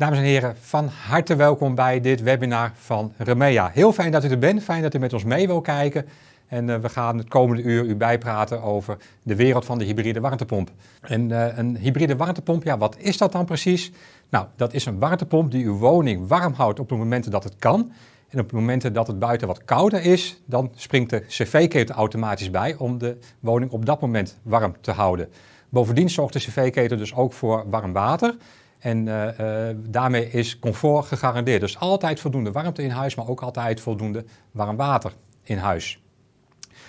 Dames en heren, van harte welkom bij dit webinar van Remea. Heel fijn dat u er bent, fijn dat u met ons mee wil kijken. En uh, we gaan het komende uur u bijpraten over de wereld van de hybride warmtepomp. En uh, een hybride warmtepomp, ja, wat is dat dan precies? Nou, dat is een warmtepomp die uw woning warm houdt op de momenten dat het kan. En op de momenten dat het buiten wat kouder is, dan springt de cv-ketel automatisch bij om de woning op dat moment warm te houden. Bovendien zorgt de cv-ketel dus ook voor warm water. En uh, uh, daarmee is comfort gegarandeerd. Dus altijd voldoende warmte in huis, maar ook altijd voldoende warm water in huis.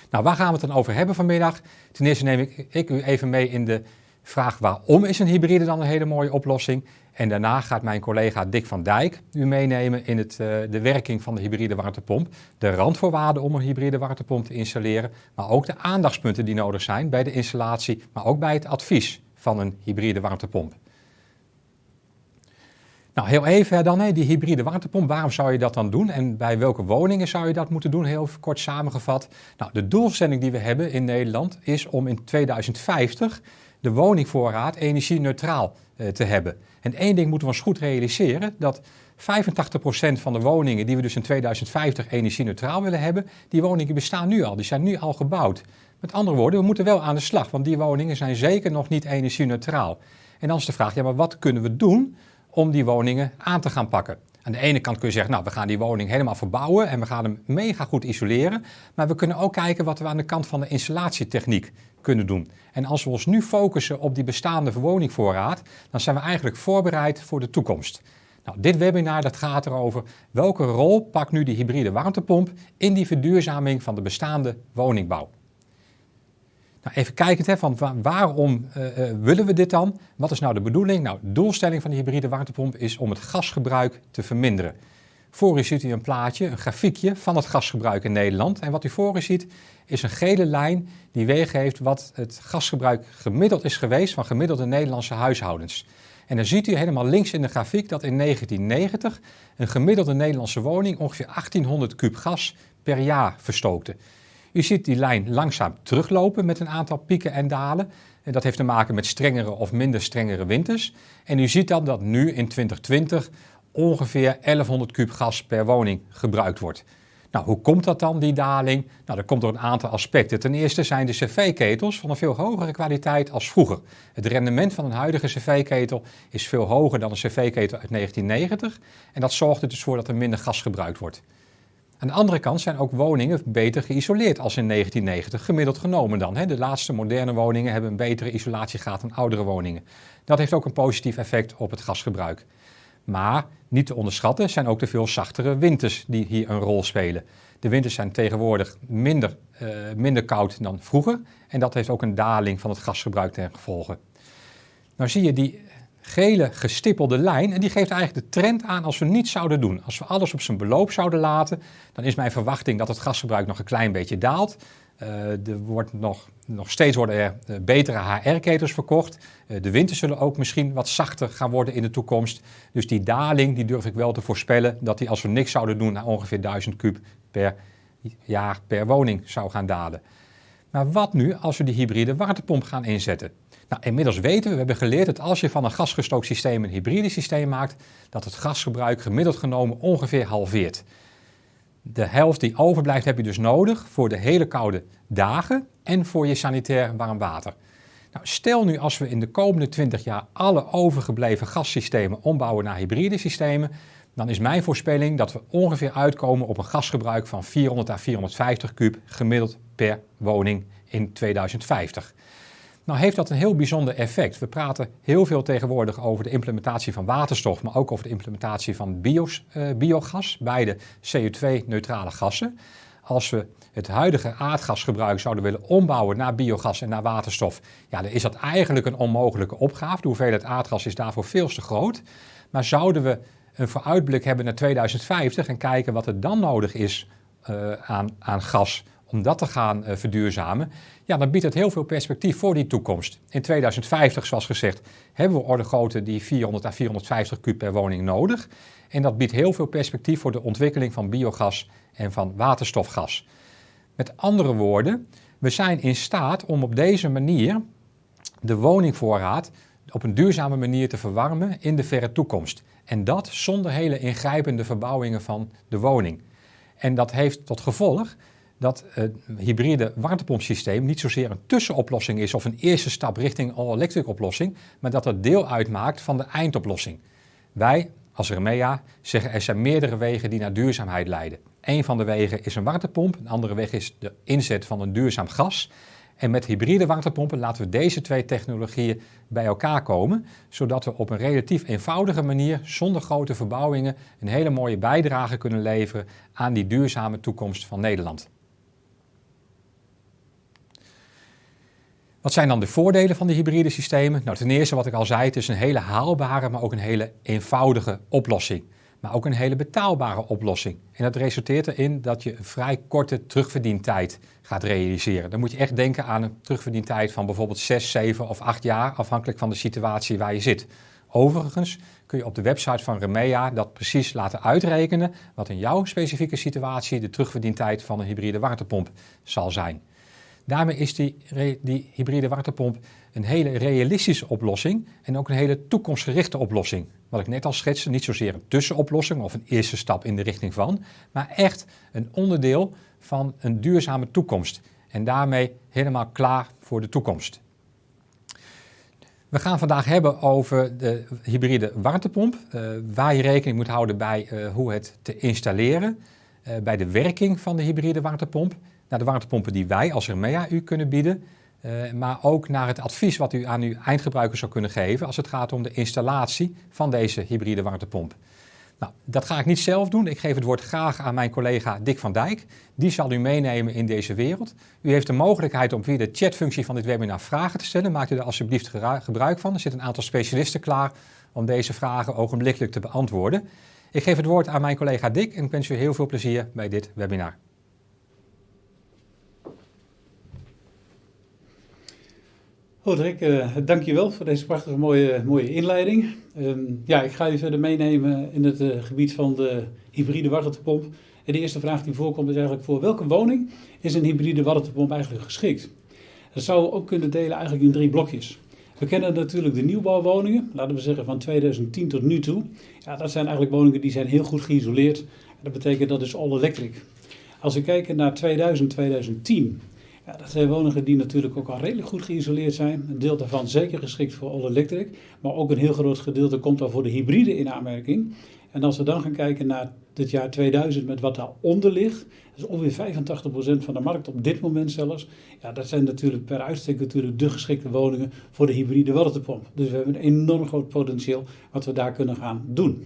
Nou, waar gaan we het dan over hebben vanmiddag? Ten eerste neem ik, u even mee in de vraag waarom is een hybride dan een hele mooie oplossing? En daarna gaat mijn collega Dick van Dijk u meenemen in het, uh, de werking van de hybride warmtepomp, de randvoorwaarden om een hybride warmtepomp te installeren, maar ook de aandachtspunten die nodig zijn bij de installatie, maar ook bij het advies van een hybride warmtepomp. Nou, heel even dan, hè, die hybride warmtepomp, waarom zou je dat dan doen en bij welke woningen zou je dat moeten doen, heel kort samengevat. Nou, de doelstelling die we hebben in Nederland is om in 2050 de woningvoorraad energie-neutraal eh, te hebben. En één ding moeten we ons goed realiseren, dat 85% van de woningen die we dus in 2050 energie-neutraal willen hebben, die woningen bestaan nu al, die zijn nu al gebouwd. Met andere woorden, we moeten wel aan de slag, want die woningen zijn zeker nog niet energie-neutraal. En dan is de vraag, ja, maar wat kunnen we doen om die woningen aan te gaan pakken. Aan de ene kant kun je zeggen, nou we gaan die woning helemaal verbouwen en we gaan hem mega goed isoleren. Maar we kunnen ook kijken wat we aan de kant van de installatietechniek kunnen doen. En als we ons nu focussen op die bestaande woningvoorraad, dan zijn we eigenlijk voorbereid voor de toekomst. Nou, dit webinar dat gaat erover welke rol pakt nu die hybride warmtepomp in die verduurzaming van de bestaande woningbouw. Nou, even kijkend, hè, van waarom uh, uh, willen we dit dan? Wat is nou de bedoeling? Nou, de doelstelling van de hybride warmtepomp is om het gasgebruik te verminderen. Voor u ziet u een plaatje, een grafiekje van het gasgebruik in Nederland. En wat u voor u ziet is een gele lijn die weergeeft wat het gasgebruik gemiddeld is geweest van gemiddelde Nederlandse huishoudens. En dan ziet u helemaal links in de grafiek dat in 1990 een gemiddelde Nederlandse woning ongeveer 1800 kub gas per jaar verstookte. U ziet die lijn langzaam teruglopen met een aantal pieken en dalen. En dat heeft te maken met strengere of minder strengere winters. En u ziet dan dat nu in 2020 ongeveer 1100 kub gas per woning gebruikt wordt. Nou, hoe komt dat dan, die daling? Nou, dat komt door een aantal aspecten. Ten eerste zijn de cv-ketels van een veel hogere kwaliteit als vroeger. Het rendement van een huidige cv-ketel is veel hoger dan een cv-ketel uit 1990. En dat zorgt er dus voor dat er minder gas gebruikt wordt. Aan de andere kant zijn ook woningen beter geïsoleerd als in 1990, gemiddeld genomen dan. De laatste moderne woningen hebben een betere isolatiegraad dan oudere woningen. Dat heeft ook een positief effect op het gasgebruik. Maar niet te onderschatten zijn ook de veel zachtere winters die hier een rol spelen. De winters zijn tegenwoordig minder, uh, minder koud dan vroeger en dat heeft ook een daling van het gasgebruik ten gevolge. Nou zie je die gele gestippelde lijn. En die geeft eigenlijk de trend aan als we niets zouden doen. Als we alles op zijn beloop zouden laten, dan is mijn verwachting dat het gasgebruik nog een klein beetje daalt. Uh, er wordt nog, nog steeds worden er uh, betere HR-ketels verkocht. Uh, de winters zullen ook misschien wat zachter gaan worden in de toekomst. Dus die daling, die durf ik wel te voorspellen, dat die als we niks zouden doen naar ongeveer 1000 kub per jaar per woning zou gaan dalen. Maar wat nu als we die hybride warmtepomp gaan inzetten? Nou, inmiddels weten we, we hebben geleerd dat als je van een gasgestookt systeem een hybride systeem maakt, dat het gasgebruik gemiddeld genomen ongeveer halveert. De helft die overblijft heb je dus nodig voor de hele koude dagen en voor je sanitair warm water. Nou, stel nu als we in de komende 20 jaar alle overgebleven gassystemen ombouwen naar hybride systemen, dan is mijn voorspelling dat we ongeveer uitkomen op een gasgebruik van 400 à 450 kub gemiddeld per woning in 2050. Nou heeft dat een heel bijzonder effect. We praten heel veel tegenwoordig over de implementatie van waterstof, maar ook over de implementatie van uh, biogas, beide CO2-neutrale gassen. Als we het huidige aardgasgebruik zouden willen ombouwen naar biogas en naar waterstof, ja, dan is dat eigenlijk een onmogelijke opgave. De hoeveelheid aardgas is daarvoor veel te groot. Maar zouden we een vooruitblik hebben naar 2050 en kijken wat er dan nodig is uh, aan, aan gas om dat te gaan uh, verduurzamen, ja, dan biedt het heel veel perspectief voor die toekomst. In 2050, zoals gezegd, hebben we orde grootte die 400 à 450 kub per woning nodig. En dat biedt heel veel perspectief voor de ontwikkeling van biogas en van waterstofgas. Met andere woorden, we zijn in staat om op deze manier de woningvoorraad op een duurzame manier te verwarmen in de verre toekomst. En dat zonder hele ingrijpende verbouwingen van de woning. En dat heeft tot gevolg dat het hybride warmtepompsysteem niet zozeer een tussenoplossing is of een eerste stap richting all-electric oplossing, maar dat het deel uitmaakt van de eindoplossing. Wij als Remea zeggen er zijn meerdere wegen die naar duurzaamheid leiden. Een van de wegen is een warmtepomp, een andere weg is de inzet van een duurzaam gas. En met hybride warmtepompen laten we deze twee technologieën bij elkaar komen, zodat we op een relatief eenvoudige manier, zonder grote verbouwingen, een hele mooie bijdrage kunnen leveren aan die duurzame toekomst van Nederland. Wat zijn dan de voordelen van die hybride systemen? Nou, ten eerste wat ik al zei, het is een hele haalbare, maar ook een hele eenvoudige oplossing. Maar ook een hele betaalbare oplossing. En dat resulteert erin dat je een vrij korte terugverdientijd gaat realiseren. Dan moet je echt denken aan een terugverdientijd van bijvoorbeeld 6, 7 of 8 jaar, afhankelijk van de situatie waar je zit. Overigens kun je op de website van Remea dat precies laten uitrekenen wat in jouw specifieke situatie de terugverdientijd van een hybride warmtepomp zal zijn. Daarmee is die, die hybride warmtepomp een hele realistische oplossing en ook een hele toekomstgerichte oplossing. Wat ik net al schetste, niet zozeer een tussenoplossing of een eerste stap in de richting van, maar echt een onderdeel van een duurzame toekomst. En daarmee helemaal klaar voor de toekomst. We gaan vandaag hebben over de hybride warmtepomp, uh, waar je rekening moet houden bij uh, hoe het te installeren, uh, bij de werking van de hybride warmtepomp naar de warmtepompen die wij als Remea u kunnen bieden. Uh, maar ook naar het advies wat u aan uw eindgebruiker zou kunnen geven als het gaat om de installatie van deze hybride warmtepomp. Nou, dat ga ik niet zelf doen. Ik geef het woord graag aan mijn collega Dick van Dijk. Die zal u meenemen in deze wereld. U heeft de mogelijkheid om via de chatfunctie van dit webinar vragen te stellen. Maak u er alsjeblieft gebruik van. Er zitten een aantal specialisten klaar om deze vragen ogenblikkelijk te beantwoorden. Ik geef het woord aan mijn collega Dick en ik wens u heel veel plezier bij dit webinar. Roderick, uh, dankjewel voor deze prachtige mooie, mooie inleiding. Um, ja, ik ga u verder meenemen in het uh, gebied van de hybride warmtepomp. En de eerste vraag die voorkomt is eigenlijk voor welke woning is een hybride warmtepomp eigenlijk geschikt? Dat zouden we ook kunnen delen eigenlijk in drie blokjes. We kennen natuurlijk de nieuwbouwwoningen, laten we zeggen van 2010 tot nu toe. Ja, dat zijn eigenlijk woningen die zijn heel goed geïsoleerd. Dat betekent dat is all electric. Als we kijken naar 2000, 2010, ja, dat zijn woningen die natuurlijk ook al redelijk goed geïsoleerd zijn. Een deel daarvan zeker geschikt voor all electric, maar ook een heel groot gedeelte komt dan voor de hybride in aanmerking. En als we dan gaan kijken naar het jaar 2000 met wat daaronder ligt, dat is ongeveer 85% van de markt op dit moment zelfs. Ja, dat zijn natuurlijk per uitstek natuurlijk de geschikte woningen voor de hybride warmtepomp. Dus we hebben een enorm groot potentieel wat we daar kunnen gaan doen.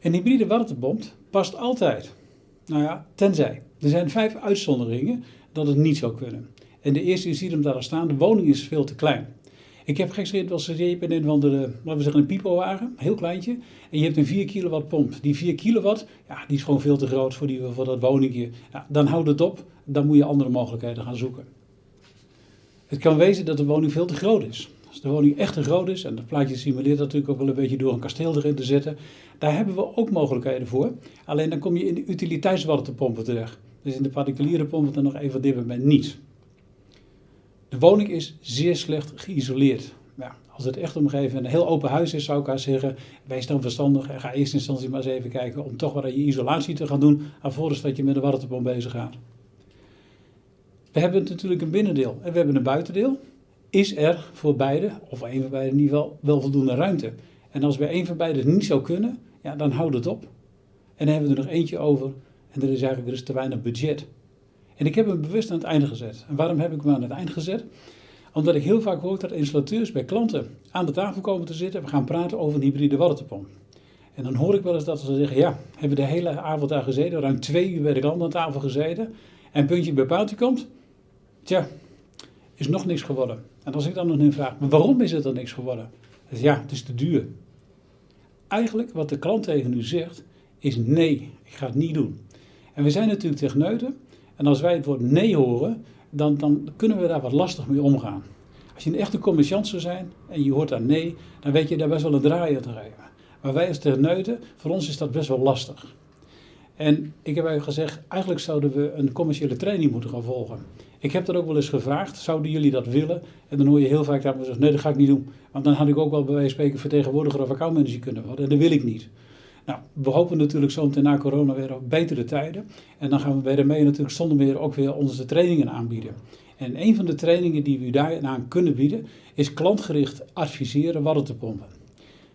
Een hybride warmtepomp past altijd. Nou ja, tenzij. Er zijn vijf uitzonderingen dat het niet zou kunnen. En de eerste, je ziet hem daar staan, de woning is veel te klein. Ik heb gekscherend wel je in een, de, laten we zeggen, een pipowagen, heel kleintje. En je hebt een 4 kilowatt pomp. Die 4 kilowatt, ja, die is gewoon veel te groot voor, die, voor dat woningje. Ja, dan houdt het op, dan moet je andere mogelijkheden gaan zoeken. Het kan wezen dat de woning veel te groot is. Als de woning echt te groot is, en dat plaatje simuleert dat natuurlijk ook wel een beetje door een kasteel erin te zetten, daar hebben we ook mogelijkheden voor. Alleen dan kom je in de utiliteitswarmtepompen terecht. Dus in de particuliere pompen dan nog even dit moment niet. De woning is zeer slecht geïsoleerd. Ja, als het echt omgeven een heel open huis is, zou ik haar zeggen, wees dan verstandig en ga eerst in instantie maar eens even kijken om toch wat je isolatie te gaan doen, alvorens dat je met de warmtepomp bezig gaat. We hebben natuurlijk een binnendeel en we hebben een buitendeel. Is er voor beide, of een van beide in ieder geval, wel voldoende ruimte? En als bij een van beide niet zou kunnen, ja, dan houdt het op. En dan hebben we er nog eentje over en er is eigenlijk er te weinig budget. En ik heb hem bewust aan het einde gezet. En waarom heb ik hem aan het eind gezet? Omdat ik heel vaak hoor dat installateurs bij klanten aan de tafel komen te zitten. We gaan praten over een hybride warmtepomp. En dan hoor ik wel eens dat ze zeggen, ja, hebben we de hele avond daar gezeten, ruim twee uur bij de klant aan tafel gezeten. En puntje bij paaltje komt, tja, is nog niks geworden. En als ik dan nog een vraag, maar waarom is het dan niks geworden? Dan ja, het is te duur. Eigenlijk wat de klant tegen u zegt, is nee, ik ga het niet doen. En we zijn natuurlijk techneuten. En als wij het woord nee horen, dan, dan kunnen we daar wat lastig mee omgaan. Als je een echte commerciant zou zijn en je hoort daar nee, dan weet je daar best wel een draai aan te geven. Maar wij als techneuten, voor ons is dat best wel lastig. En ik heb eigenlijk gezegd, eigenlijk zouden we een commerciële training moeten gaan volgen. Ik heb dat ook wel eens gevraagd, zouden jullie dat willen? En dan hoor je heel vaak dat nee dat ga ik niet doen. Want dan had ik ook wel bij wijze van spreken vertegenwoordiger of accountmanager kunnen worden. En dat wil ik niet. Nou, we hopen natuurlijk zo meteen na corona weer op betere tijden. En dan gaan we bij mee natuurlijk zonder meer ook weer onze trainingen aanbieden. En een van de trainingen die we daaraan kunnen bieden, is klantgericht adviseren wat te pompen.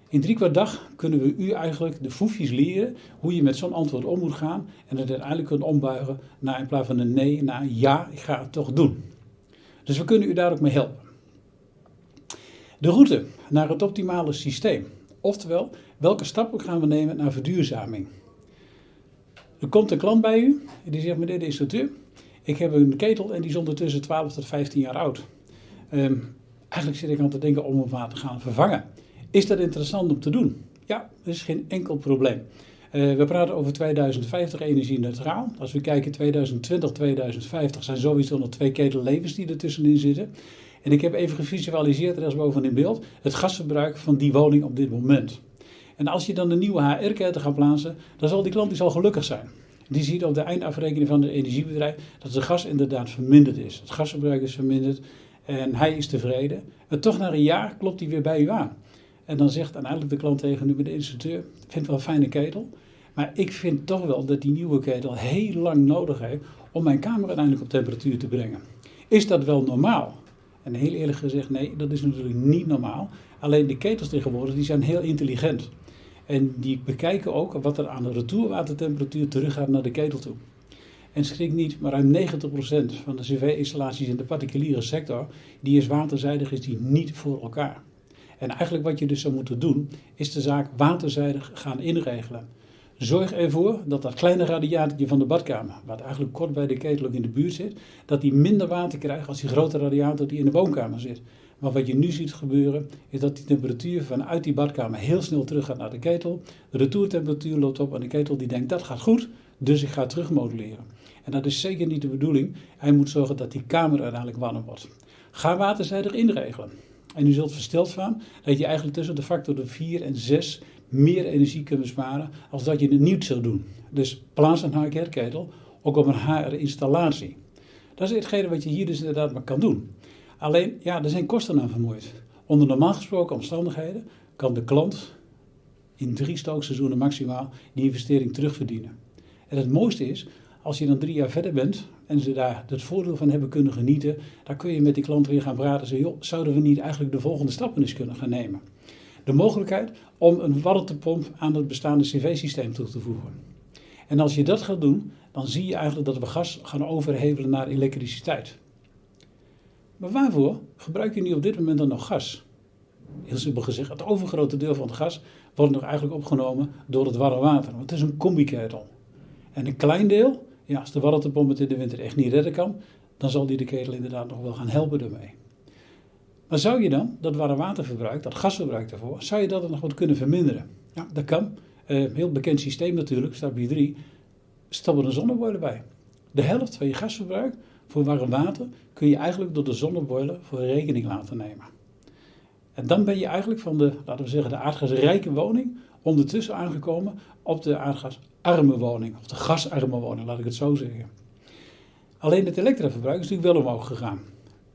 In drie kwart dag kunnen we u eigenlijk de foefjes leren hoe je met zo'n antwoord om moet gaan en het uiteindelijk kunt ombuigen naar in plaats van een nee, naar ja, ik ga het toch doen. Dus we kunnen u daar ook mee helpen. De route naar het optimale systeem. Oftewel, welke stappen gaan we nemen naar verduurzaming? Er komt een klant bij u en die zegt, meneer de instructeur, ik heb een ketel en die is ondertussen 12 tot 15 jaar oud. Um, eigenlijk zit ik aan te denken om hem maar te gaan vervangen. Is dat interessant om te doen? Ja, dat is geen enkel probleem. Uh, we praten over 2050 energie-neutraal. Als we kijken 2020, 2050 zijn sowieso nog twee ketellevens die ertussenin zitten. En ik heb even gevisualiseerd, rechtsboven in beeld, het gasverbruik van die woning op dit moment. En als je dan de nieuwe HR-ketel gaat plaatsen, dan zal die klant dus al gelukkig zijn. Die ziet op de eindafrekening van het energiebedrijf dat het gas inderdaad verminderd is. Het gasverbruik is verminderd en hij is tevreden. En toch na een jaar klopt hij weer bij u aan. En dan zegt uiteindelijk de klant tegen u, de instructeur, ik vind het wel een fijne ketel. Maar ik vind toch wel dat die nieuwe ketel heel lang nodig heeft om mijn kamer uiteindelijk op temperatuur te brengen. Is dat wel normaal? En heel eerlijk gezegd, nee, dat is natuurlijk niet normaal. Alleen de ketels tegenwoordig die zijn heel intelligent. En die bekijken ook wat er aan de retourwatertemperatuur teruggaat naar de ketel toe. En schrik niet, maar ruim 90% van de cv-installaties in de particuliere sector, die is waterzijdig, is die niet voor elkaar. En eigenlijk wat je dus zou moeten doen, is de zaak waterzijdig gaan inregelen. Zorg ervoor dat dat kleine radiatortje van de badkamer, wat eigenlijk kort bij de ketel ook in de buurt zit, dat die minder water krijgt als die grote radiator die in de woonkamer zit. Maar wat je nu ziet gebeuren, is dat die temperatuur vanuit die badkamer heel snel terug gaat naar de ketel. De retourtemperatuur loopt op en de ketel die denkt dat gaat goed, dus ik ga terugmoduleren. En dat is zeker niet de bedoeling. Hij moet zorgen dat die kamer uiteindelijk warm wordt. Ga waterzijdig inregelen. En u zult versteld van dat je eigenlijk tussen de factor de 4 en 6 meer energie kunt besparen als dat je het niet zou doen. Dus plaats een HR-ketel ook op een HR-installatie. Dat is hetgene wat je hier dus inderdaad maar kan doen. Alleen, ja, er zijn kosten aan vermoeid. Onder normaal gesproken omstandigheden kan de klant in drie stookseizoenen maximaal die investering terugverdienen. En het mooiste is, als je dan drie jaar verder bent en ze daar het voordeel van hebben kunnen genieten, dan kun je met die klant weer gaan praten en zeggen, zouden we niet eigenlijk de volgende stappen eens kunnen gaan nemen? De mogelijkheid om een warmtepomp aan het bestaande cv-systeem toe te voegen. En als je dat gaat doen, dan zie je eigenlijk dat we gas gaan overhevelen naar elektriciteit. Maar waarvoor gebruik je nu op dit moment dan nog gas? Heel simpel gezegd, het overgrote deel van het gas wordt nog eigenlijk opgenomen door het warme water. Want het is een combiketel. En een klein deel, ja, als de warmtepomp het in de winter echt niet redden kan, dan zal die de ketel inderdaad nog wel gaan helpen ermee. Maar zou je dan dat warme waterverbruik, dat gasverbruik daarvoor, zou je dat nog wat kunnen verminderen? Ja, dat kan. Uh, heel bekend systeem natuurlijk, stapje 3, stap er een zonneboiler bij. De helft van je gasverbruik voor warm water kun je eigenlijk door de zonneboiler voor rekening laten nemen. En dan ben je eigenlijk van de, laten we zeggen, de aardgasrijke woning ondertussen aangekomen op de aardgasarme woning, of de gasarme woning, laat ik het zo zeggen. Alleen het elektraverbruik is natuurlijk wel omhoog gegaan.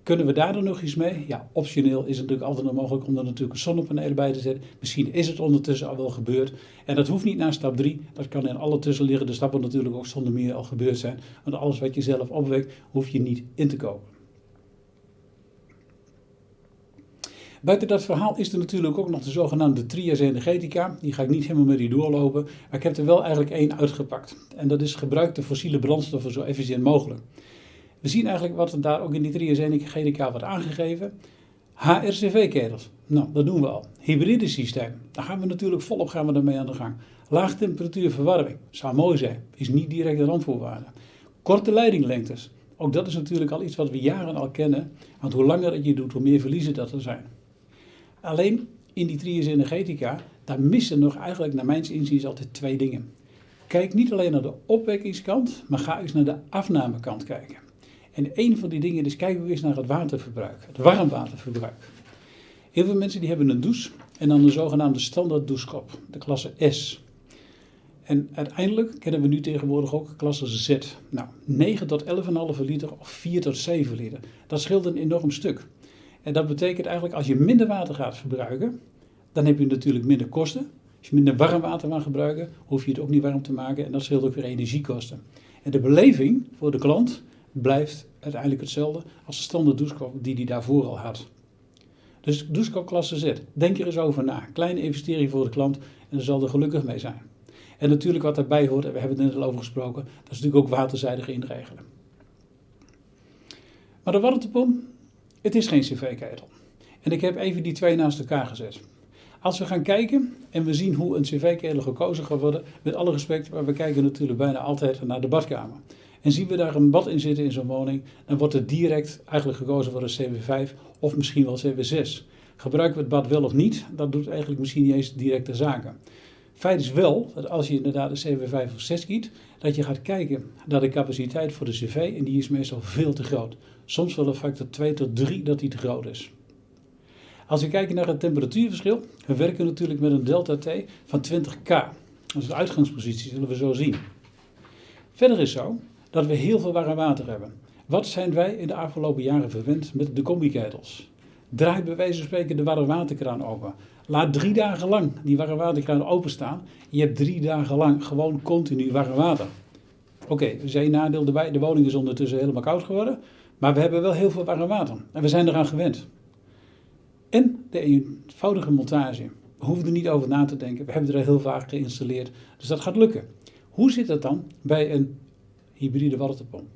Kunnen we daar dan nog iets mee? Ja, optioneel is het natuurlijk altijd nog mogelijk om er natuurlijk zonnepanelen bij te zetten. Misschien is het ondertussen al wel gebeurd. En dat hoeft niet na stap 3. Dat kan in alle tussenliggende stappen natuurlijk ook zonder meer al gebeurd zijn. Want alles wat je zelf opwekt, hoef je niet in te kopen. Buiten dat verhaal is er natuurlijk ook nog de zogenaamde trias energetica. Die ga ik niet helemaal met u doorlopen. Maar ik heb er wel eigenlijk één uitgepakt. En dat is gebruik de fossiele brandstoffen zo efficiënt mogelijk. We zien eigenlijk wat daar ook in die trias energetica wordt aangegeven. HRCV-ketels. Nou, dat doen we al. Hybride systeem. Daar gaan we natuurlijk volop gaan we daarmee aan de gang. Laagtemperatuur verwarming. Zou mooi zijn. Is niet direct een randvoorwaarde. Korte leidinglengtes. Ook dat is natuurlijk al iets wat we jaren al kennen. Want hoe langer het je doet, hoe meer verliezen dat er zijn. Alleen in die trias energetica, daar missen nog eigenlijk naar mijn inziens altijd twee dingen. Kijk niet alleen naar de opwekkingskant, maar ga eens naar de afnamekant kijken. En een van die dingen is kijken we eens naar het waterverbruik, het warmwaterverbruik. Heel veel mensen die hebben een douche en dan een zogenaamde standaard douchekop, de klasse S. En uiteindelijk kennen we nu tegenwoordig ook klasse Z. Nou, 9 tot 11,5 liter of 4 tot 7 liter. Dat scheelt een enorm stuk. En dat betekent eigenlijk als je minder water gaat verbruiken, dan heb je natuurlijk minder kosten. Als je minder warm water gaat gebruiken, hoef je het ook niet warm te maken en dat scheelt ook weer energiekosten. En de beleving voor de klant blijft uiteindelijk hetzelfde als de standaard douchekop die hij daarvoor al had. Dus douchekop klasse Z, denk er eens over na. Kleine investering voor de klant en zal er gelukkig mee zijn. En natuurlijk wat daarbij hoort, en we hebben het net al over gesproken, dat is natuurlijk ook waterzijdig inregelen. Maar de warmtepomp, het is geen cv-ketel. En ik heb even die twee naast elkaar gezet. Als we gaan kijken en we zien hoe een cv-ketel gekozen gaat worden, met alle respect, maar we kijken natuurlijk bijna altijd naar de badkamer. En zien we daar een bad in zitten in zo'n woning, dan wordt er direct eigenlijk gekozen voor een CV5 of misschien wel CV6. Gebruiken we het bad wel of niet, dat doet eigenlijk misschien niet eens directe zaken. Feit is wel dat als je inderdaad een CV5 of 6 kiet, dat je gaat kijken naar de capaciteit voor de CV en die is meestal veel te groot. Soms wel een factor 2 tot 3 dat die te groot is. Als we kijken naar het temperatuurverschil, we werken natuurlijk met een delta T van 20K. Dat is de uitgangspositie, zullen we zo zien. Verder is zo dat we heel veel warm water hebben. Wat zijn wij in de afgelopen jaren verwend met de combi-ketels? Draai bij wijze van spreken de warme waterkraan open. Laat drie dagen lang die warme waterkraan openstaan. Je hebt drie dagen lang gewoon continu warm water. Oké, okay, er nadeel. De woning is ondertussen helemaal koud geworden. Maar we hebben wel heel veel warm water. En we zijn eraan gewend. En de eenvoudige montage. We hoeven er niet over na te denken. We hebben er heel vaak geïnstalleerd. Dus dat gaat lukken. Hoe zit dat dan bij een hybride warmtepomp?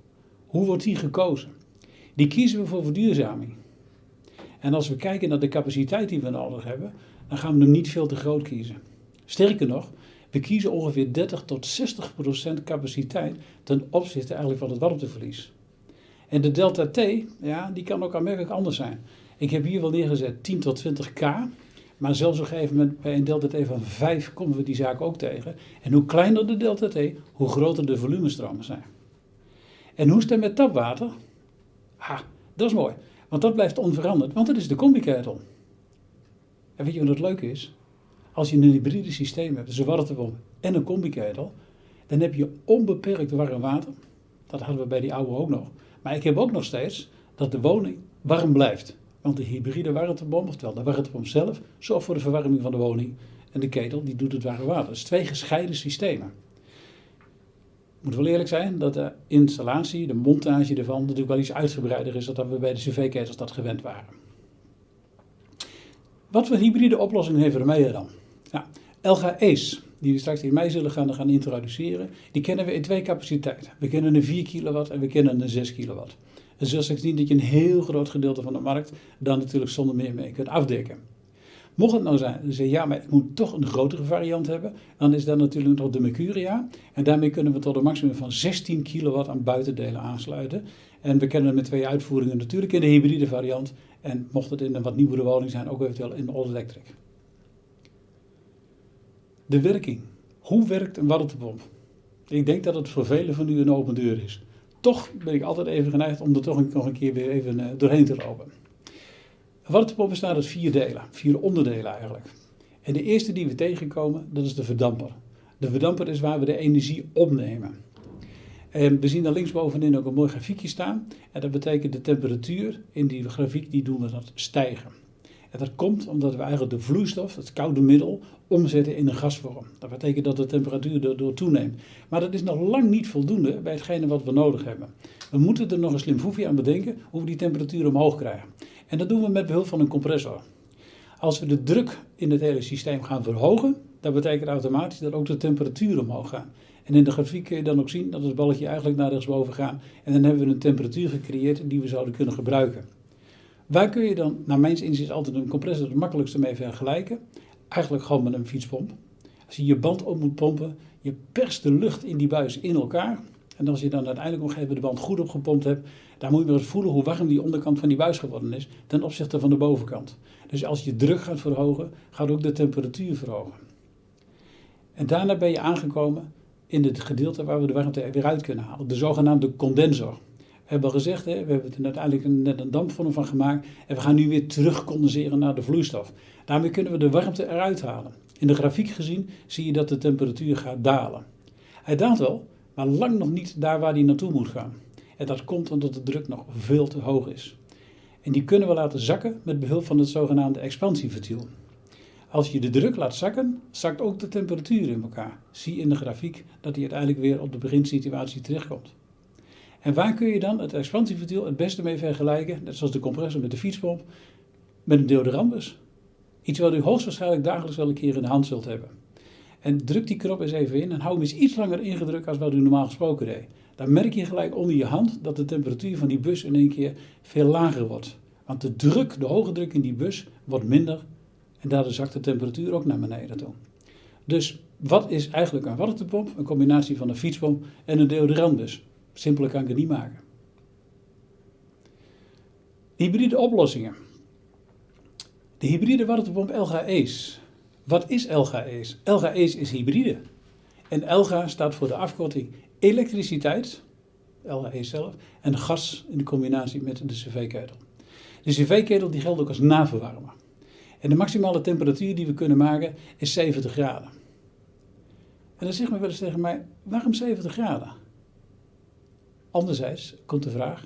Hoe wordt die gekozen? Die kiezen we voor verduurzaming. En als we kijken naar de capaciteit die we nodig hebben, dan gaan we hem niet veel te groot kiezen. Sterker nog, we kiezen ongeveer 30 tot 60 procent capaciteit ten opzichte eigenlijk van het warmteverlies. En de delta T, ja, die kan ook aanmerkelijk anders zijn. Ik heb hier wel neergezet 10 tot 20 K, maar zelfs op een gegeven moment bij een delta T van 5 komen we die zaak ook tegen. En hoe kleiner de delta T, hoe groter de volumestromen zijn. En hoe is het met tapwater? Ha, dat is mooi. Want dat blijft onveranderd, want het is de combi-ketel. En weet je wat het leuke is? Als je een hybride systeem hebt, dus een warmtepomp en een combi-ketel, dan heb je onbeperkt warm water. Dat hadden we bij die oude ook nog. Maar ik heb ook nog steeds dat de woning warm blijft. Want de hybride warmtepomp, oftewel de warmtepomp zelf, zorgt voor de verwarming van de woning. En de ketel die doet het warme water. Dus twee gescheiden systemen. Moet wel eerlijk zijn dat de installatie, de montage ervan, natuurlijk wel iets uitgebreider is dan we bij de cv-ketels dat gewend waren. Wat voor hybride oplossingen hebben we dan? Ace, die we straks in mei zullen gaan, gaan introduceren, die kennen we in twee capaciteiten. We kennen een 4 kilowatt en we kennen een 6 kilowatt. En zo straks zien dat je een heel groot gedeelte van de markt dan natuurlijk zonder meer mee kunt afdekken. Mocht het nou zijn, zeg ja, maar ik moet toch een grotere variant hebben, dan is dat natuurlijk nog de Mercuria. En daarmee kunnen we tot een maximum van 16 kilowatt aan buitendelen aansluiten. En we kennen met twee uitvoeringen natuurlijk in de hybride variant. En mocht het in een wat nieuwere woning zijn, ook eventueel in all electric. De werking. Hoe werkt een warmtepomp? Ik denk dat het voor velen van u een open deur is. Toch ben ik altijd even geneigd om er toch nog een keer weer even eh, doorheen te lopen. Warmtepomp bestaat uit vier delen, vier onderdelen eigenlijk. En de eerste die we tegenkomen, dat is de verdamper. De verdamper is waar we de energie opnemen. En we zien daar linksbovenin ook een mooi grafiekje staan. En dat betekent de temperatuur in die grafiek, die doen we dat stijgen. En dat komt omdat we eigenlijk de vloeistof, het koude middel, omzetten in een gasvorm. Dat betekent dat de temperatuur daardoor toeneemt. Maar dat is nog lang niet voldoende bij hetgene wat we nodig hebben. We moeten er nog een slim foefje aan bedenken hoe we die temperatuur omhoog krijgen. En dat doen we met behulp van een compressor. Als we de druk in het hele systeem gaan verhogen, dat betekent automatisch dat ook de temperatuur omhoog gaat. En in de grafiek kun je dan ook zien dat het balletje eigenlijk naar rechtsboven gaat. En dan hebben we een temperatuur gecreëerd die we zouden kunnen gebruiken. Waar kun je dan, naar mijn inzicht, altijd een compressor het makkelijkste mee vergelijken? Eigenlijk gewoon met een fietspomp. Als je je band op moet pompen, je perst de lucht in die buis in elkaar. En als je dan uiteindelijk nog even de band goed opgepompt hebt, dan moet je maar eens voelen hoe warm die onderkant van die buis geworden is ten opzichte van de bovenkant. Dus als je druk gaat verhogen, gaat ook de temperatuur verhogen. En daarna ben je aangekomen in het gedeelte waar we de warmte weer uit kunnen halen, de zogenaamde condensor. Hebben al gezegd, hè, we hebben er uiteindelijk net een dampvorm van gemaakt en we gaan nu weer terug condenseren naar de vloeistof. Daarmee kunnen we de warmte eruit halen. In de grafiek gezien zie je dat de temperatuur gaat dalen. Hij daalt wel, maar lang nog niet daar waar hij naartoe moet gaan. En dat komt omdat de druk nog veel te hoog is. En die kunnen we laten zakken met behulp van het zogenaamde expansieventiel. Als je de druk laat zakken, zakt ook de temperatuur in elkaar. Zie in de grafiek dat hij uiteindelijk weer op de beginsituatie terechtkomt. En waar kun je dan het expansieventiel het beste mee vergelijken, net zoals de compressor met de fietspomp, met een deodorantbus? Iets wat u hoogstwaarschijnlijk dagelijks wel een keer in de hand zult hebben. En druk die knop eens even in en hou hem eens iets langer ingedrukt als wat u normaal gesproken deed. Dan merk je gelijk onder je hand dat de temperatuur van die bus in één keer veel lager wordt. Want de druk, de hoge druk in die bus, wordt minder en daardoor zakt de temperatuur ook naar beneden toe. Dus wat is eigenlijk een warmtepomp? Een combinatie van een fietspomp en een deodorantbus. Simpeler kan ik het niet maken. Hybride oplossingen. De hybride warmtepomp LGE's. Wat is LGE's? LGE's is hybride. En LGA staat voor de afkorting elektriciteit, LGE zelf, en gas in de combinatie met de cv-ketel. De cv-ketel die geldt ook als naverwarmer. En de maximale temperatuur die we kunnen maken is 70 graden. En dan zegt men wel eens tegen mij, waarom 70 graden? Anderzijds komt de vraag,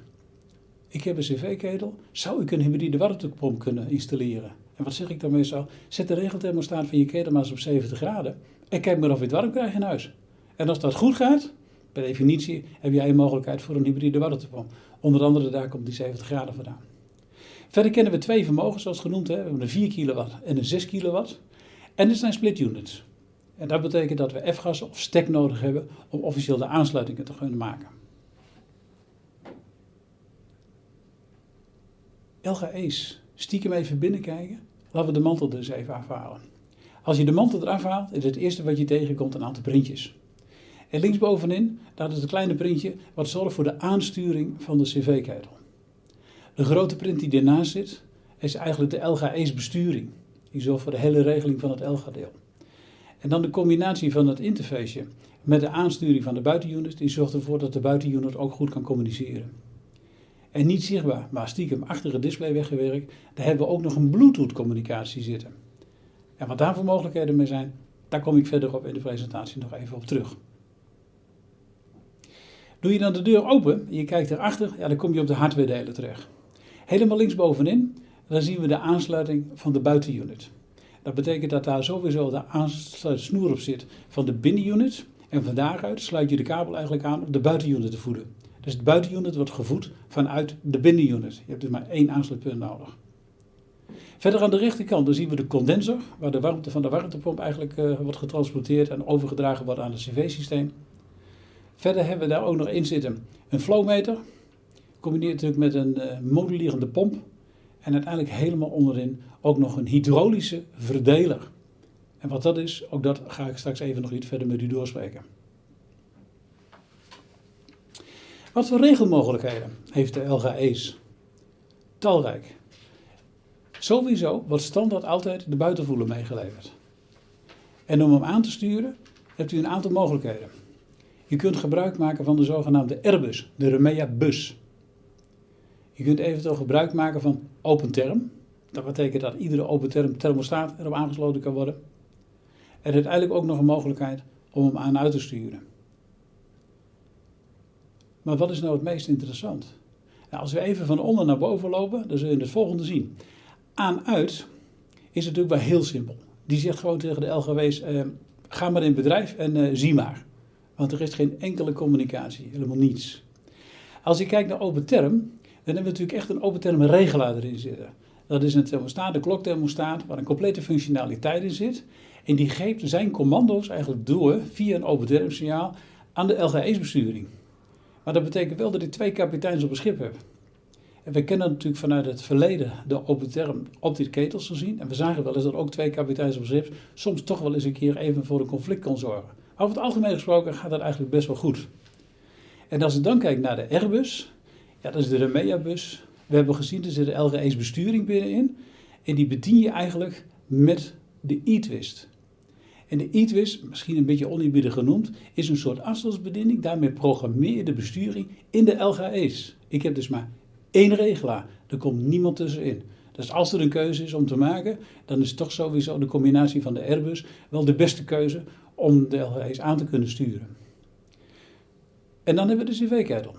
ik heb een cv-ketel, zou ik een hybride warmtepomp kunnen installeren? En wat zeg ik dan meestal? Zet de regelthermostaat van je ketel maar eens op 70 graden en kijk maar of je het warm krijgt in huis. En als dat goed gaat, per definitie heb jij een mogelijkheid voor een hybride warmtepomp. Onder andere daar komt die 70 graden vandaan. Verder kennen we twee vermogens, zoals genoemd. Hè. We hebben een 4 kilowatt en een 6 kilowatt. En dit zijn split units. En dat betekent dat we F-gas of stek nodig hebben om officieel de aansluitingen te kunnen maken. LGE's, stiekem even binnenkijken. Laten we de mantel dus even afhalen. Als je de mantel eraf haalt, is het eerste wat je tegenkomt een aantal printjes. En linksbovenin, daar is een kleine printje wat zorgt voor de aansturing van de cv-ketel. De grote print die ernaast zit, is eigenlijk de LGE's besturing. Die zorgt voor de hele regeling van het LGA-deel. En dan de combinatie van het interfaceje met de aansturing van de buitenunit, die zorgt ervoor dat de buitenunit ook goed kan communiceren. En niet zichtbaar, maar stiekem achter het display weggewerkt, daar hebben we ook nog een Bluetooth communicatie zitten. En wat daarvoor mogelijkheden mee zijn, daar kom ik verderop in de presentatie nog even op terug. Doe je dan de deur open en je kijkt erachter, ja, dan kom je op de hardware delen terecht. Helemaal linksbovenin, dan zien we de aansluiting van de buitenunit. Dat betekent dat daar sowieso de aansluitsnoer op zit van de binnenunit. En van daaruit sluit je de kabel eigenlijk aan om de buitenunit te voeden. Dus de buitenunit wordt gevoed vanuit de binnenunit. Je hebt dus maar één aansluitpunt nodig. Verder aan de rechterkant dan zien we de condenser, waar de warmte van de warmtepomp eigenlijk uh, wordt getransporteerd en overgedragen wordt aan het cv-systeem. Verder hebben we daar ook nog in zitten een flowmeter, combineert natuurlijk met een uh, modulierende pomp. En uiteindelijk helemaal onderin ook nog een hydraulische verdeler. En wat dat is, ook dat ga ik straks even nog iets verder met u doorspreken. Wat voor regelmogelijkheden heeft de LGE's? Talrijk. Sowieso wordt standaard altijd de buitenvoer meegeleverd. En om hem aan te sturen hebt u een aantal mogelijkheden. Je kunt gebruik maken van de zogenaamde Airbus, de Remea bus. Je kunt eventueel gebruik maken van open term. Dat betekent dat iedere open term thermostaat erop aangesloten kan worden. Er is uiteindelijk ook nog een mogelijkheid om hem aan uit te sturen. Maar wat is nou het meest interessant? Nou, als we even van onder naar boven lopen, dan zul je het volgende zien. Aan-uit is natuurlijk wel heel simpel. Die zegt gewoon tegen de LGW's, eh, ga maar in bedrijf en eh, zie maar. Want er is geen enkele communicatie, helemaal niets. Als je kijkt naar open term, dan hebben we natuurlijk echt een open term regelaar erin zitten. Dat is een thermostaat, de klokthermostaat, waar een complete functionaliteit in zit. En die geeft zijn commando's eigenlijk door via een open term signaal aan de LGE's besturing. Maar dat betekent wel dat ik twee kapiteins op een schip heb. En we kennen natuurlijk vanuit het verleden de open term op die ketels gezien. En we zagen wel eens dat ook twee kapiteins op schip soms toch wel eens een keer even voor een conflict kon zorgen. Maar over het algemeen gesproken gaat dat eigenlijk best wel goed. En als je dan kijkt naar de Airbus, ja, dat is de Remea-bus. We hebben gezien, er zit de LGE's besturing binnenin. En die bedien je eigenlijk met de e-twist. En de e-twist, misschien een beetje oneerbiedig genoemd, is een soort afstandsbediening. Daarmee programmeer de besturing in de LGE's. Ik heb dus maar één regelaar. Er komt niemand tussenin. Dus als er een keuze is om te maken, dan is toch sowieso de combinatie van de Airbus wel de beste keuze om de LGA's aan te kunnen sturen. En dan hebben we de CV-ketel.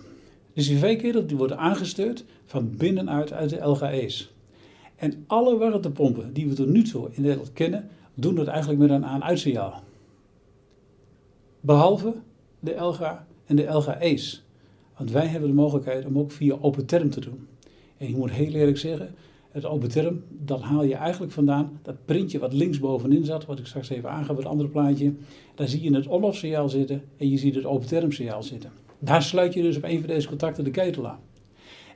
De CV-ketel die wordt aangestuurd van binnenuit uit de LGA's. En alle warmtepompen die we tot nu toe in Nederland kennen, doen dat eigenlijk met een aan-uitsignaal. Behalve de LGA en de LGA's. Want wij hebben de mogelijkheid om ook via open term te doen. En ik moet heel eerlijk zeggen, het open term, dat haal je eigenlijk vandaan. Dat printje wat links bovenin zat, wat ik straks even aanga bij het andere plaatje. Daar zie je het on-off zitten en je ziet het open term signaal zitten. Daar sluit je dus op een van deze contacten de ketel aan.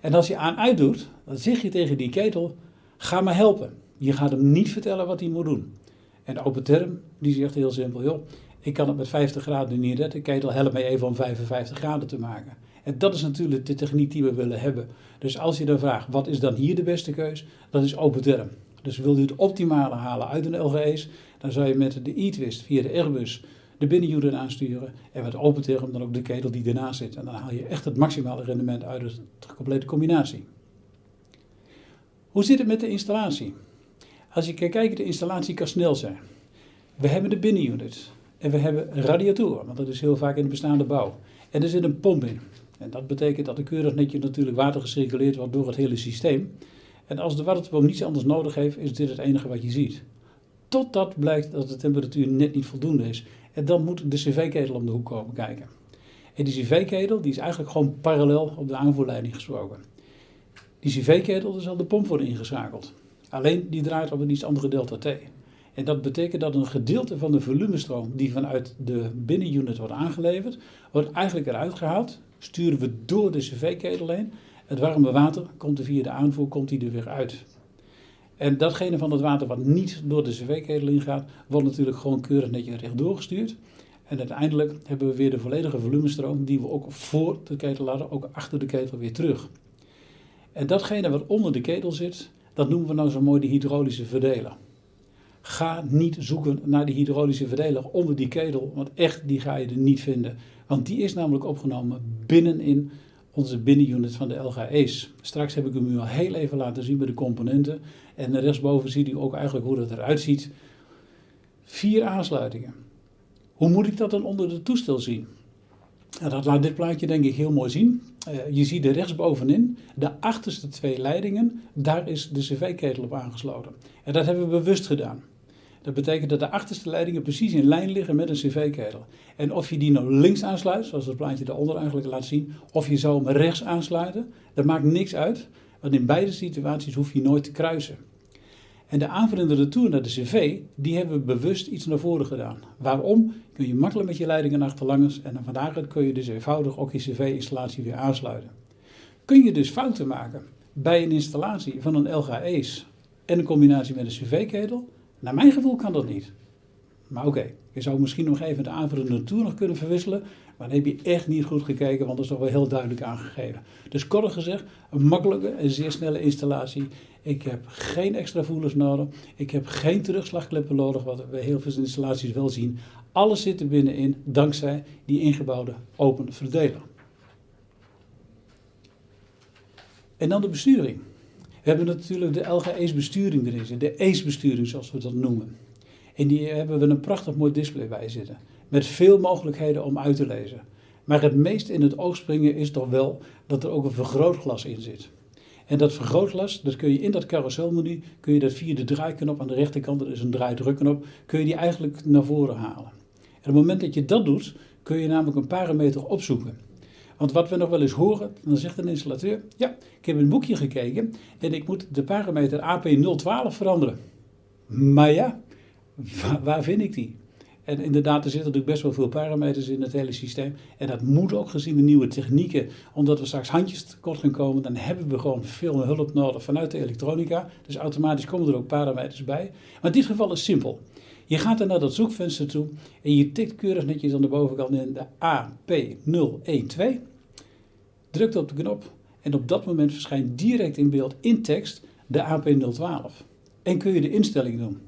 En als je aan-uit doet, dan zeg je tegen die ketel, ga me helpen. Je gaat hem niet vertellen wat hij moet doen. En open term, die zegt heel simpel, joh, ik kan het met 50 graden niet redden. De ketel helpt mij even om 55 graden te maken. En dat is natuurlijk de techniek die we willen hebben. Dus als je dan vraagt, wat is dan hier de beste keus? Dat is open term. Dus wil je het optimale halen uit een LGE's, dan zou je met de e-twist via de Airbus de binnenunit aansturen. En met open term dan ook de ketel die ernaast zit. En dan haal je echt het maximale rendement uit de complete combinatie. Hoe zit het met de installatie? Als je kijkt de installatie kan snel zijn. We hebben de binnenunit. En we hebben radiatoren, want dat is heel vaak in de bestaande bouw. En er zit een pomp in. En dat betekent dat er keurig netjes natuurlijk water gecirculeerd wordt door het hele systeem. En als de waterpomp niets anders nodig heeft, is dit het enige wat je ziet. Totdat blijkt dat de temperatuur net niet voldoende is. En dan moet de cv-ketel om de hoek komen kijken. En die cv-ketel die is eigenlijk gewoon parallel op de aanvoerleiding gesproken. Die cv-ketel, daar zal de pomp worden ingeschakeld. Alleen die draait op een iets andere delta T. En dat betekent dat een gedeelte van de volumestroom die vanuit de binnenunit wordt aangeleverd, wordt eigenlijk eruit gehaald. Sturen we door de cv-ketel heen. Het warme water komt er via de aanvoer komt die er weer uit. En datgene van het water wat niet door de cv-ketel ingaat, wordt natuurlijk gewoon keurig netjes rechtdoor gestuurd. En uiteindelijk hebben we weer de volledige volumestroom die we ook voor de ketel laten, ook achter de ketel weer terug. En datgene wat onder de ketel zit, dat noemen we nou zo mooi de hydraulische verdeler. Ga niet zoeken naar die hydraulische verdeler onder die ketel, want echt die ga je er niet vinden. Want die is namelijk opgenomen binnenin onze binnenunit van de LGE's. Straks heb ik hem u al heel even laten zien bij de componenten. En rechtsboven ziet u ook eigenlijk hoe dat eruit ziet. Vier aansluitingen. Hoe moet ik dat dan onder het toestel zien? Dat laat dit plaatje denk ik heel mooi zien. Uh, je ziet er rechtsbovenin, de achterste twee leidingen, daar is de cv-ketel op aangesloten. En dat hebben we bewust gedaan. Dat betekent dat de achterste leidingen precies in lijn liggen met een cv-ketel. En of je die nou links aansluit, zoals het plaatje daaronder eigenlijk laat zien, of je zou hem rechts aansluiten, dat maakt niks uit. Want in beide situaties hoef je nooit te kruisen. En de aanvullende retour naar de cv, die hebben we bewust iets naar voren gedaan. Waarom? Kun je makkelijk met je leidingen achterlangs en van daaruit kun je dus eenvoudig ook je cv-installatie weer aansluiten. Kun je dus fouten maken bij een installatie van een LGA's en een combinatie met een cv-ketel? Naar mijn gevoel kan dat niet. Maar oké, je zou misschien nog even de aanvullende toer nog kunnen verwisselen. Maar dan heb je echt niet goed gekeken, want dat is toch wel heel duidelijk aangegeven. Dus kort gezegd, een makkelijke en zeer snelle installatie. Ik heb geen extra voelers nodig. Ik heb geen terugslagkleppen nodig, wat we heel veel installaties wel zien. Alles zit er binnenin, dankzij die ingebouwde open verdeler. En dan de besturing. We hebben natuurlijk de LGE's besturing erin de ACE-besturing zoals we dat noemen. En die hebben we een prachtig mooi display bij zitten. Met veel mogelijkheden om uit te lezen. Maar het meest in het oog springen is toch wel dat er ook een vergrootglas in zit. En dat vergrootglas, dat kun je in dat carouselmenu, kun je dat via de draaiknop aan de rechterkant, dat is een draaidrukknop, kun je die eigenlijk naar voren halen. En op het moment dat je dat doet, kun je namelijk een parameter opzoeken. Want wat we nog wel eens horen, dan zegt een installateur, ja, ik heb een boekje gekeken en ik moet de parameter AP012 veranderen. Maar ja, waar, vind ik die? En inderdaad, er zitten natuurlijk best wel veel parameters in het hele systeem. En dat moet ook gezien de nieuwe technieken, omdat we straks handjes tekort gaan komen, dan hebben we gewoon veel hulp nodig vanuit de elektronica. Dus automatisch komen er ook parameters bij. Maar in dit geval is simpel. Je gaat dan naar dat zoekvenster toe en je tikt keurig netjes aan de bovenkant in de AP012. Drukt op de knop en op dat moment verschijnt direct in beeld in tekst de AP012. En kun je de instelling doen.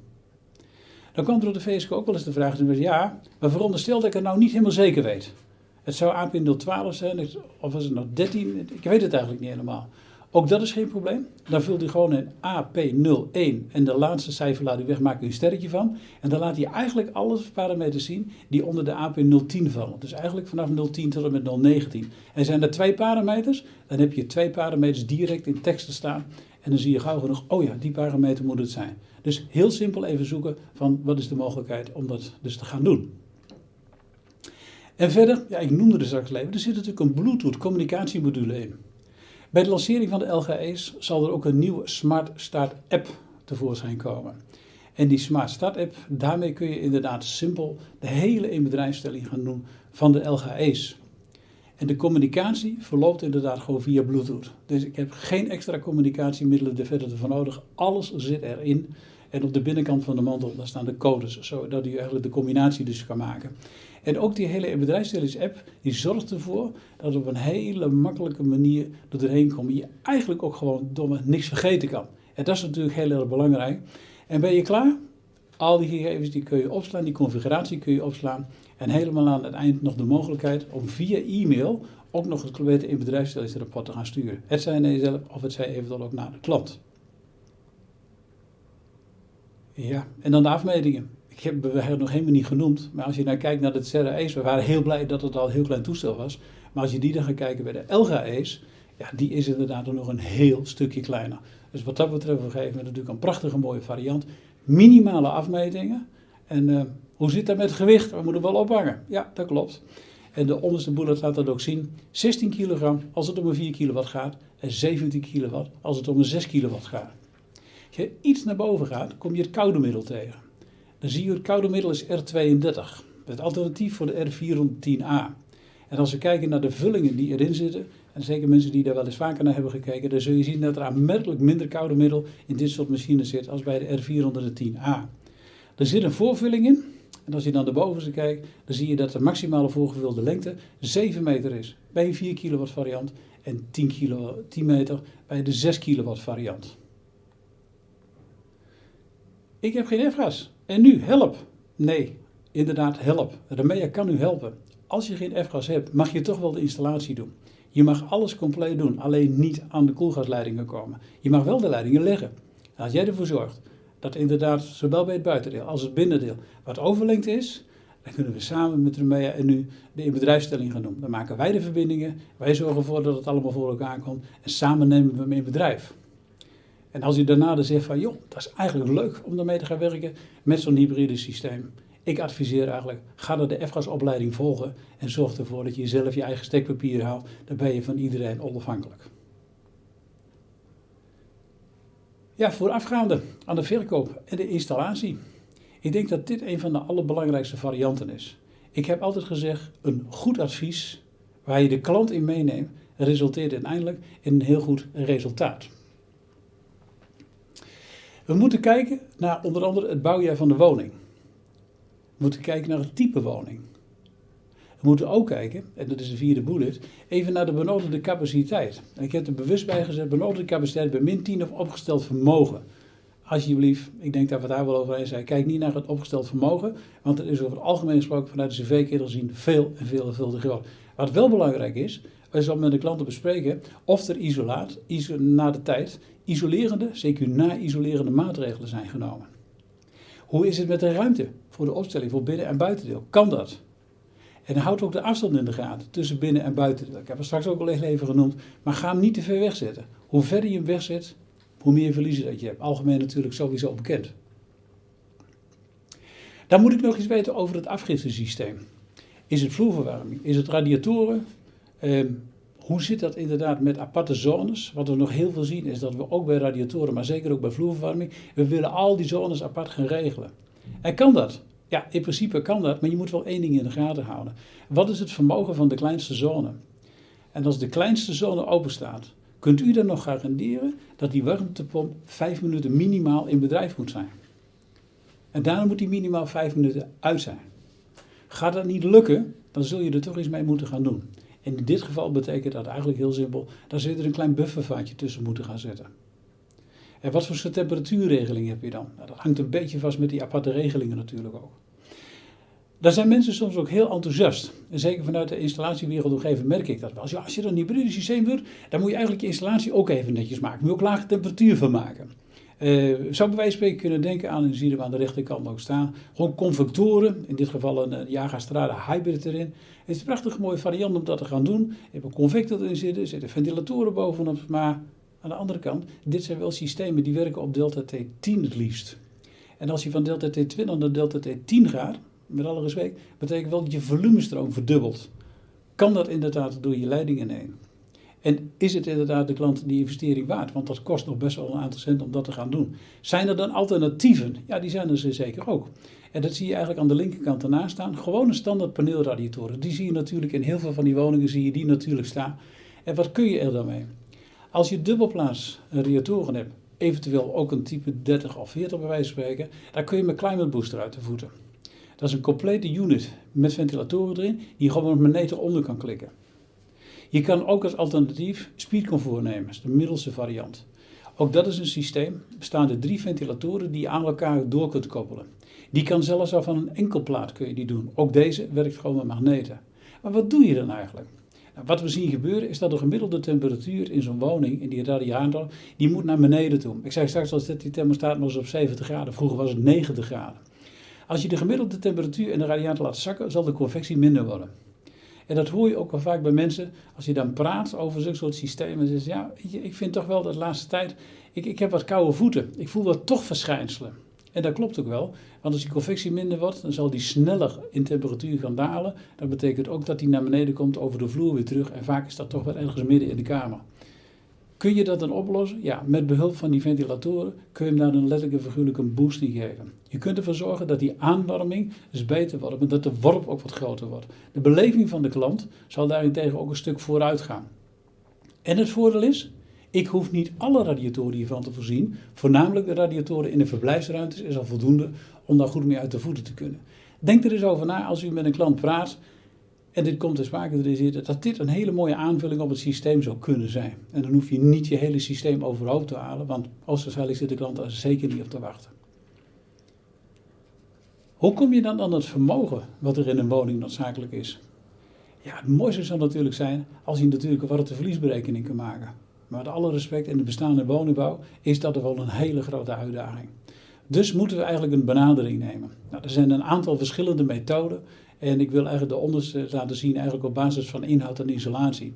Dan kwam er op de VSK ook wel eens de vraag, ja, maar veronderstel dat ik het nou niet helemaal zeker weet. Het zou AP012 zijn, of was het nou 13? Ik weet het eigenlijk niet helemaal. Ook dat is geen probleem. Dan vult u gewoon een AP01 en de laatste cijfer laat u weg, maakt u een sterretje van. En dan laat hij eigenlijk alle parameters zien die onder de AP010 vallen. Dus eigenlijk vanaf 010 tot en met 019. En zijn er twee parameters, dan heb je twee parameters direct in teksten staan. En dan zie je gauw genoeg, oh ja, die parameter moet het zijn. Dus heel simpel even zoeken van wat is de mogelijkheid om dat dus te gaan doen. En verder, ja, ik noemde het straks even, er zit natuurlijk een Bluetooth communicatiemodule in. Bij de lancering van de LGE's zal er ook een nieuwe Smart Start app tevoorschijn komen. En die Smart Start app, daarmee kun je inderdaad simpel de hele inbedrijfstelling gaan doen van de LGE's. En de communicatie verloopt inderdaad gewoon via Bluetooth. Dus ik heb geen extra communicatiemiddelen er verder voor nodig. Alles zit erin. En op de binnenkant van de mantel daar staan de codes, zodat u eigenlijk de combinatie dus kan maken. En ook die hele bedrijfsstellings-app, die zorgt ervoor dat op een hele makkelijke manier er doorheen komt. Je eigenlijk ook gewoon domme niks vergeten kan. En dat is natuurlijk heel erg belangrijk. En ben je klaar? Al die gegevens die kun je opslaan, die configuratie kun je opslaan. En helemaal aan het eind nog de mogelijkheid om via e-mail ook nog het complete in bedrijfsstellingsrapport te gaan sturen. Het zij naar jezelf of het zij eventueel ook naar de klant. Ja, en dan de afmetingen. Ik heb het nog helemaal niet genoemd, maar als je nou kijkt naar de Serra we waren heel blij dat het al een heel klein toestel was. Maar als je die dan gaat kijken bij de Elga Ace, ja, die is inderdaad nog een heel stukje kleiner. Dus wat dat betreft, we geven natuurlijk een prachtige mooie variant. Minimale afmetingen. En uh, hoe zit dat met het gewicht? We moeten wel ophangen. Ja, dat klopt. En de onderste bullet laat dat ook zien. 16 kilogram als het om een 4 kilowatt gaat. En 17 kilowatt als het om een 6 kilowatt gaat. Als je iets naar boven gaat, kom je het koude middel tegen. Dan zie je het koude middel is R32. Het alternatief voor de R410A. En als we kijken naar de vullingen die erin zitten, en zeker mensen die daar wel eens vaker naar hebben gekeken, dan zul je zien dat er aanmerkelijk minder koude middel in dit soort machines zit als bij de R410A. Er zit een voorvulling in. En als je dan de bovenste kijkt, dan zie je dat de maximale voorgevulde lengte 7 meter is bij een 4 kilowatt variant en 10, kilo, 10 meter bij de 6 kilowatt variant. Ik heb geen F-gas. En nu, help. Nee, inderdaad, help. Remea kan u helpen. Als je geen F-gas hebt, mag je toch wel de installatie doen. Je mag alles compleet doen, alleen niet aan de koelgasleidingen komen. Je mag wel de leidingen leggen. Als jij ervoor zorgt dat inderdaad, zowel bij het buitendeel als het binnendeel, wat overlengd is, dan kunnen we samen met Remea en nu de inbedrijfstelling gaan doen. Dan maken wij de verbindingen, wij zorgen ervoor dat het allemaal voor elkaar komt en samen nemen we hem in bedrijf. En als je daarna dan zegt van, joh, dat is eigenlijk leuk om daarmee te gaan werken met zo'n hybride systeem. Ik adviseer eigenlijk, ga dan de F-gasopleiding volgen en zorg ervoor dat je zelf je eigen stekpapier haalt. Dan ben je van iedereen onafhankelijk. Ja, voorafgaande aan de verkoop en de installatie. Ik denk dat dit een van de allerbelangrijkste varianten is. Ik heb altijd gezegd, een goed advies waar je de klant in meeneemt, resulteert uiteindelijk in een heel goed resultaat. We moeten kijken naar onder andere het bouwjaar van de woning. We moeten kijken naar het type woning. We moeten ook kijken, en dat is de vierde bullet, even naar de benodigde capaciteit. En ik heb er bewust bij gezet, benodigde capaciteit bij min 10 of opgesteld vermogen. Alsjeblieft, ik denk dat we daar wel over eens zijn. Kijk niet naar het opgesteld vermogen, want het is over het algemeen gesproken vanuit de cv-ketel zien veel en veel en veel te groot. Wat wel belangrijk is, is om met de klanten bespreken of er isolaat, na de tijd, isolerende, zeker na-isolerende maatregelen zijn genomen. Hoe is het met de ruimte voor de opstelling voor binnen- en buitendeel? Kan dat? En houd ook de afstand in de gaten tussen binnen- en buitendeel. Ik heb het straks ook al even genoemd, maar ga hem niet te ver wegzetten. Hoe verder je hem wegzet, hoe meer verliezen dat je hebt. Algemeen natuurlijk sowieso bekend. Dan moet ik nog iets weten over het afgiftesysteem. Is het vloerverwarming? Is het radiatoren? Ehm, hoe zit dat inderdaad met aparte zones? Wat we nog heel veel zien is dat we ook bij radiatoren, maar zeker ook bij vloerverwarming, we willen al die zones apart gaan regelen. En kan dat? Ja, in principe kan dat, maar je moet wel één ding in de gaten houden. Wat is het vermogen van de kleinste zone? En als de kleinste zone open staat, kunt u dan nog garanderen dat die warmtepomp vijf minuten minimaal in bedrijf moet zijn. En daarna moet die minimaal vijf minuten uit zijn. Gaat dat niet lukken, dan zul je er toch iets mee moeten gaan doen. En in dit geval betekent dat eigenlijk heel simpel, daar zit er een klein buffervaatje tussen moeten gaan zetten. En wat voor temperatuurregeling heb je dan? Nou, dat hangt een beetje vast met die aparte regelingen natuurlijk ook. Daar zijn mensen soms ook heel enthousiast. En zeker vanuit de installatiewereld merk ik dat wel. Als je dan een hybride systeem doet, dan moet je eigenlijk je installatie ook even netjes maken. Moet je ook lage temperatuur van maken. Uh, zou bij wijze van spreken kunnen denken aan, en zie je aan de rechterkant ook staan, gewoon convectoren, in dit geval een Strada Hybrid erin. Het is een prachtig mooie variant om dat te gaan doen. Je hebt een convector erin zitten, er zitten ventilatoren bovenop, maar aan de andere kant, dit zijn wel systemen die werken op delta T10 het liefst. En als je van delta T20 naar delta T10 gaat, met alle respect, betekent wel dat je volumestroom verdubbelt. Kan dat inderdaad door je leidingen heen? En is het inderdaad de klant die investering waard? Want dat kost nog best wel een aantal cent om dat te gaan doen. Zijn er dan alternatieven? Ja, die zijn er zeker ook. En dat zie je eigenlijk aan de linkerkant ernaast staan. Gewone standaard paneelradiatoren. Die zie je natuurlijk in heel veel van die woningen zie je die natuurlijk staan. En wat kun je er dan mee? Als je dubbelplaats radiatoren hebt, eventueel ook een type 30 of 40 bij wijze van spreken, dan kun je met Climate Booster uit de voeten. Dat is een complete unit met ventilatoren erin, die gewoon met magneet onder kan klikken. Je kan ook als alternatief speedcomfort nemen, dat is de middelste variant. Ook dat is een systeem, bestaande drie ventilatoren die je aan elkaar door kunt koppelen. Die kan zelfs al van een enkel plaat kun je die doen. Ook deze werkt gewoon met magneten. Maar wat doe je dan eigenlijk? Nou, wat we zien gebeuren is dat de gemiddelde temperatuur in zo'n woning, in die radiator, die moet naar beneden toe. Ik zei straks al dat die thermostaat eens op 70 graden. Vroeger was het 90 graden. Als je de gemiddelde temperatuur in de radiator laat zakken, zal de convectie minder worden. En dat hoor je ook wel vaak bij mensen, als je dan praat over zulke soort systemen. Ze zeggen, ja, ik vind toch wel dat de laatste tijd, ik, ik heb wat koude voeten. Ik voel wat toch verschijnselen. En dat klopt ook wel, want als die convectie minder wordt, dan zal die sneller in temperatuur gaan dalen. Dat betekent ook dat die naar beneden komt over de vloer weer terug. En vaak is dat toch wel ergens midden in de kamer. Kun je dat dan oplossen? Ja, met behulp van die ventilatoren kun je hem daar een letterlijk en een boost in geven. Je kunt ervoor zorgen dat die aanwarming dus beter wordt, maar dat de worp ook wat groter wordt. De beleving van de klant zal daarentegen ook een stuk vooruit gaan. En het voordeel is, ik hoef niet alle radiatoren hiervan te voorzien. Voornamelijk de radiatoren in de verblijfsruimtes is al voldoende om daar goed mee uit de voeten te kunnen. Denk er eens over na als u met een klant praat en dit komt dus vaker erin zitten, dat dit een hele mooie aanvulling op het systeem zou kunnen zijn. En dan hoef je niet je hele systeem overhoop te halen, want waarschijnlijk zit de klant daar zeker niet op te wachten. Hoe kom je dan aan het vermogen wat er in een woning noodzakelijk is? Ja, het mooiste zou natuurlijk zijn als je natuurlijk een warmteverliesberekening kan maken. Maar met alle respect, in de bestaande woningbouw is dat wel een hele grote uitdaging. Dus moeten we eigenlijk een benadering nemen. Nou, er zijn een aantal verschillende methoden en ik wil eigenlijk de onderste laten zien eigenlijk op basis van inhoud en isolatie.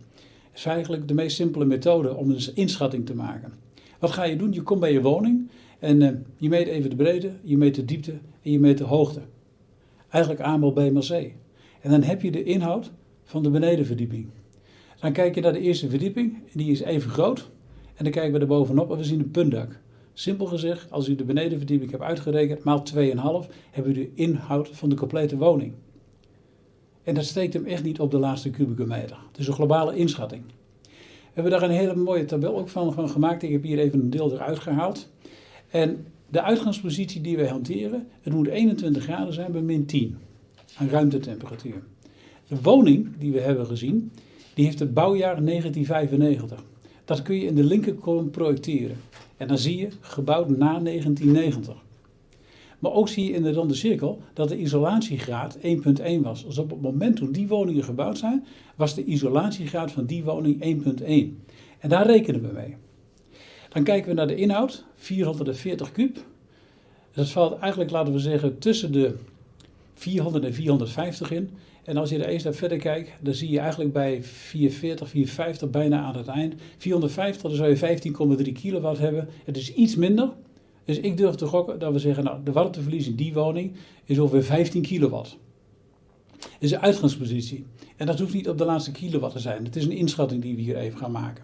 Het is eigenlijk de meest simpele methode om een inschatting te maken. Wat ga je doen? Je komt bij je woning en uh, je meet even de breedte, je meet de diepte en je meet de hoogte. Eigenlijk A B maal C. En dan heb je de inhoud van de benedenverdieping. Dan kijk je naar de eerste verdieping, die is even groot. En dan kijken we er bovenop en we zien een puntdak. Simpel gezegd, als u de benedenverdieping hebt uitgerekend, maal 2,5, hebben u de inhoud van de complete woning. En dat steekt hem echt niet op de laatste kubieke meter. Het is een globale inschatting. We hebben daar een hele mooie tabel ook van, van gemaakt. Ik heb hier even een deel eruit gehaald. En de uitgangspositie die wij hanteren, het moet 21 graden zijn bij min 10 aan ruimtetemperatuur. De woning die we hebben gezien, die heeft het bouwjaar 1995. Dat kun je in de linkerkolom projecteren. En dan zie je gebouwd na 1990. Maar ook zie je in de ronde cirkel dat de isolatiegraad 1.1 was. Dus op het moment toen die woningen gebouwd zijn, was de isolatiegraad van die woning 1.1. En daar rekenen we mee. Dan kijken we naar de inhoud, 440 kub. Dat valt eigenlijk, laten we zeggen, tussen de 400 en 450 in. En als je er eens naar verder kijkt, dan zie je eigenlijk bij 440, 450 bijna aan het eind. 450, dan zou je 15,3 kilowatt hebben. Het is iets minder. Dus ik durf te gokken dat we zeggen, nou, de warmteverlies in die woning is ongeveer 15 kilowatt. Dat is een uitgangspositie. En dat hoeft niet op de laatste kilowatt te zijn. Het is een inschatting die we hier even gaan maken.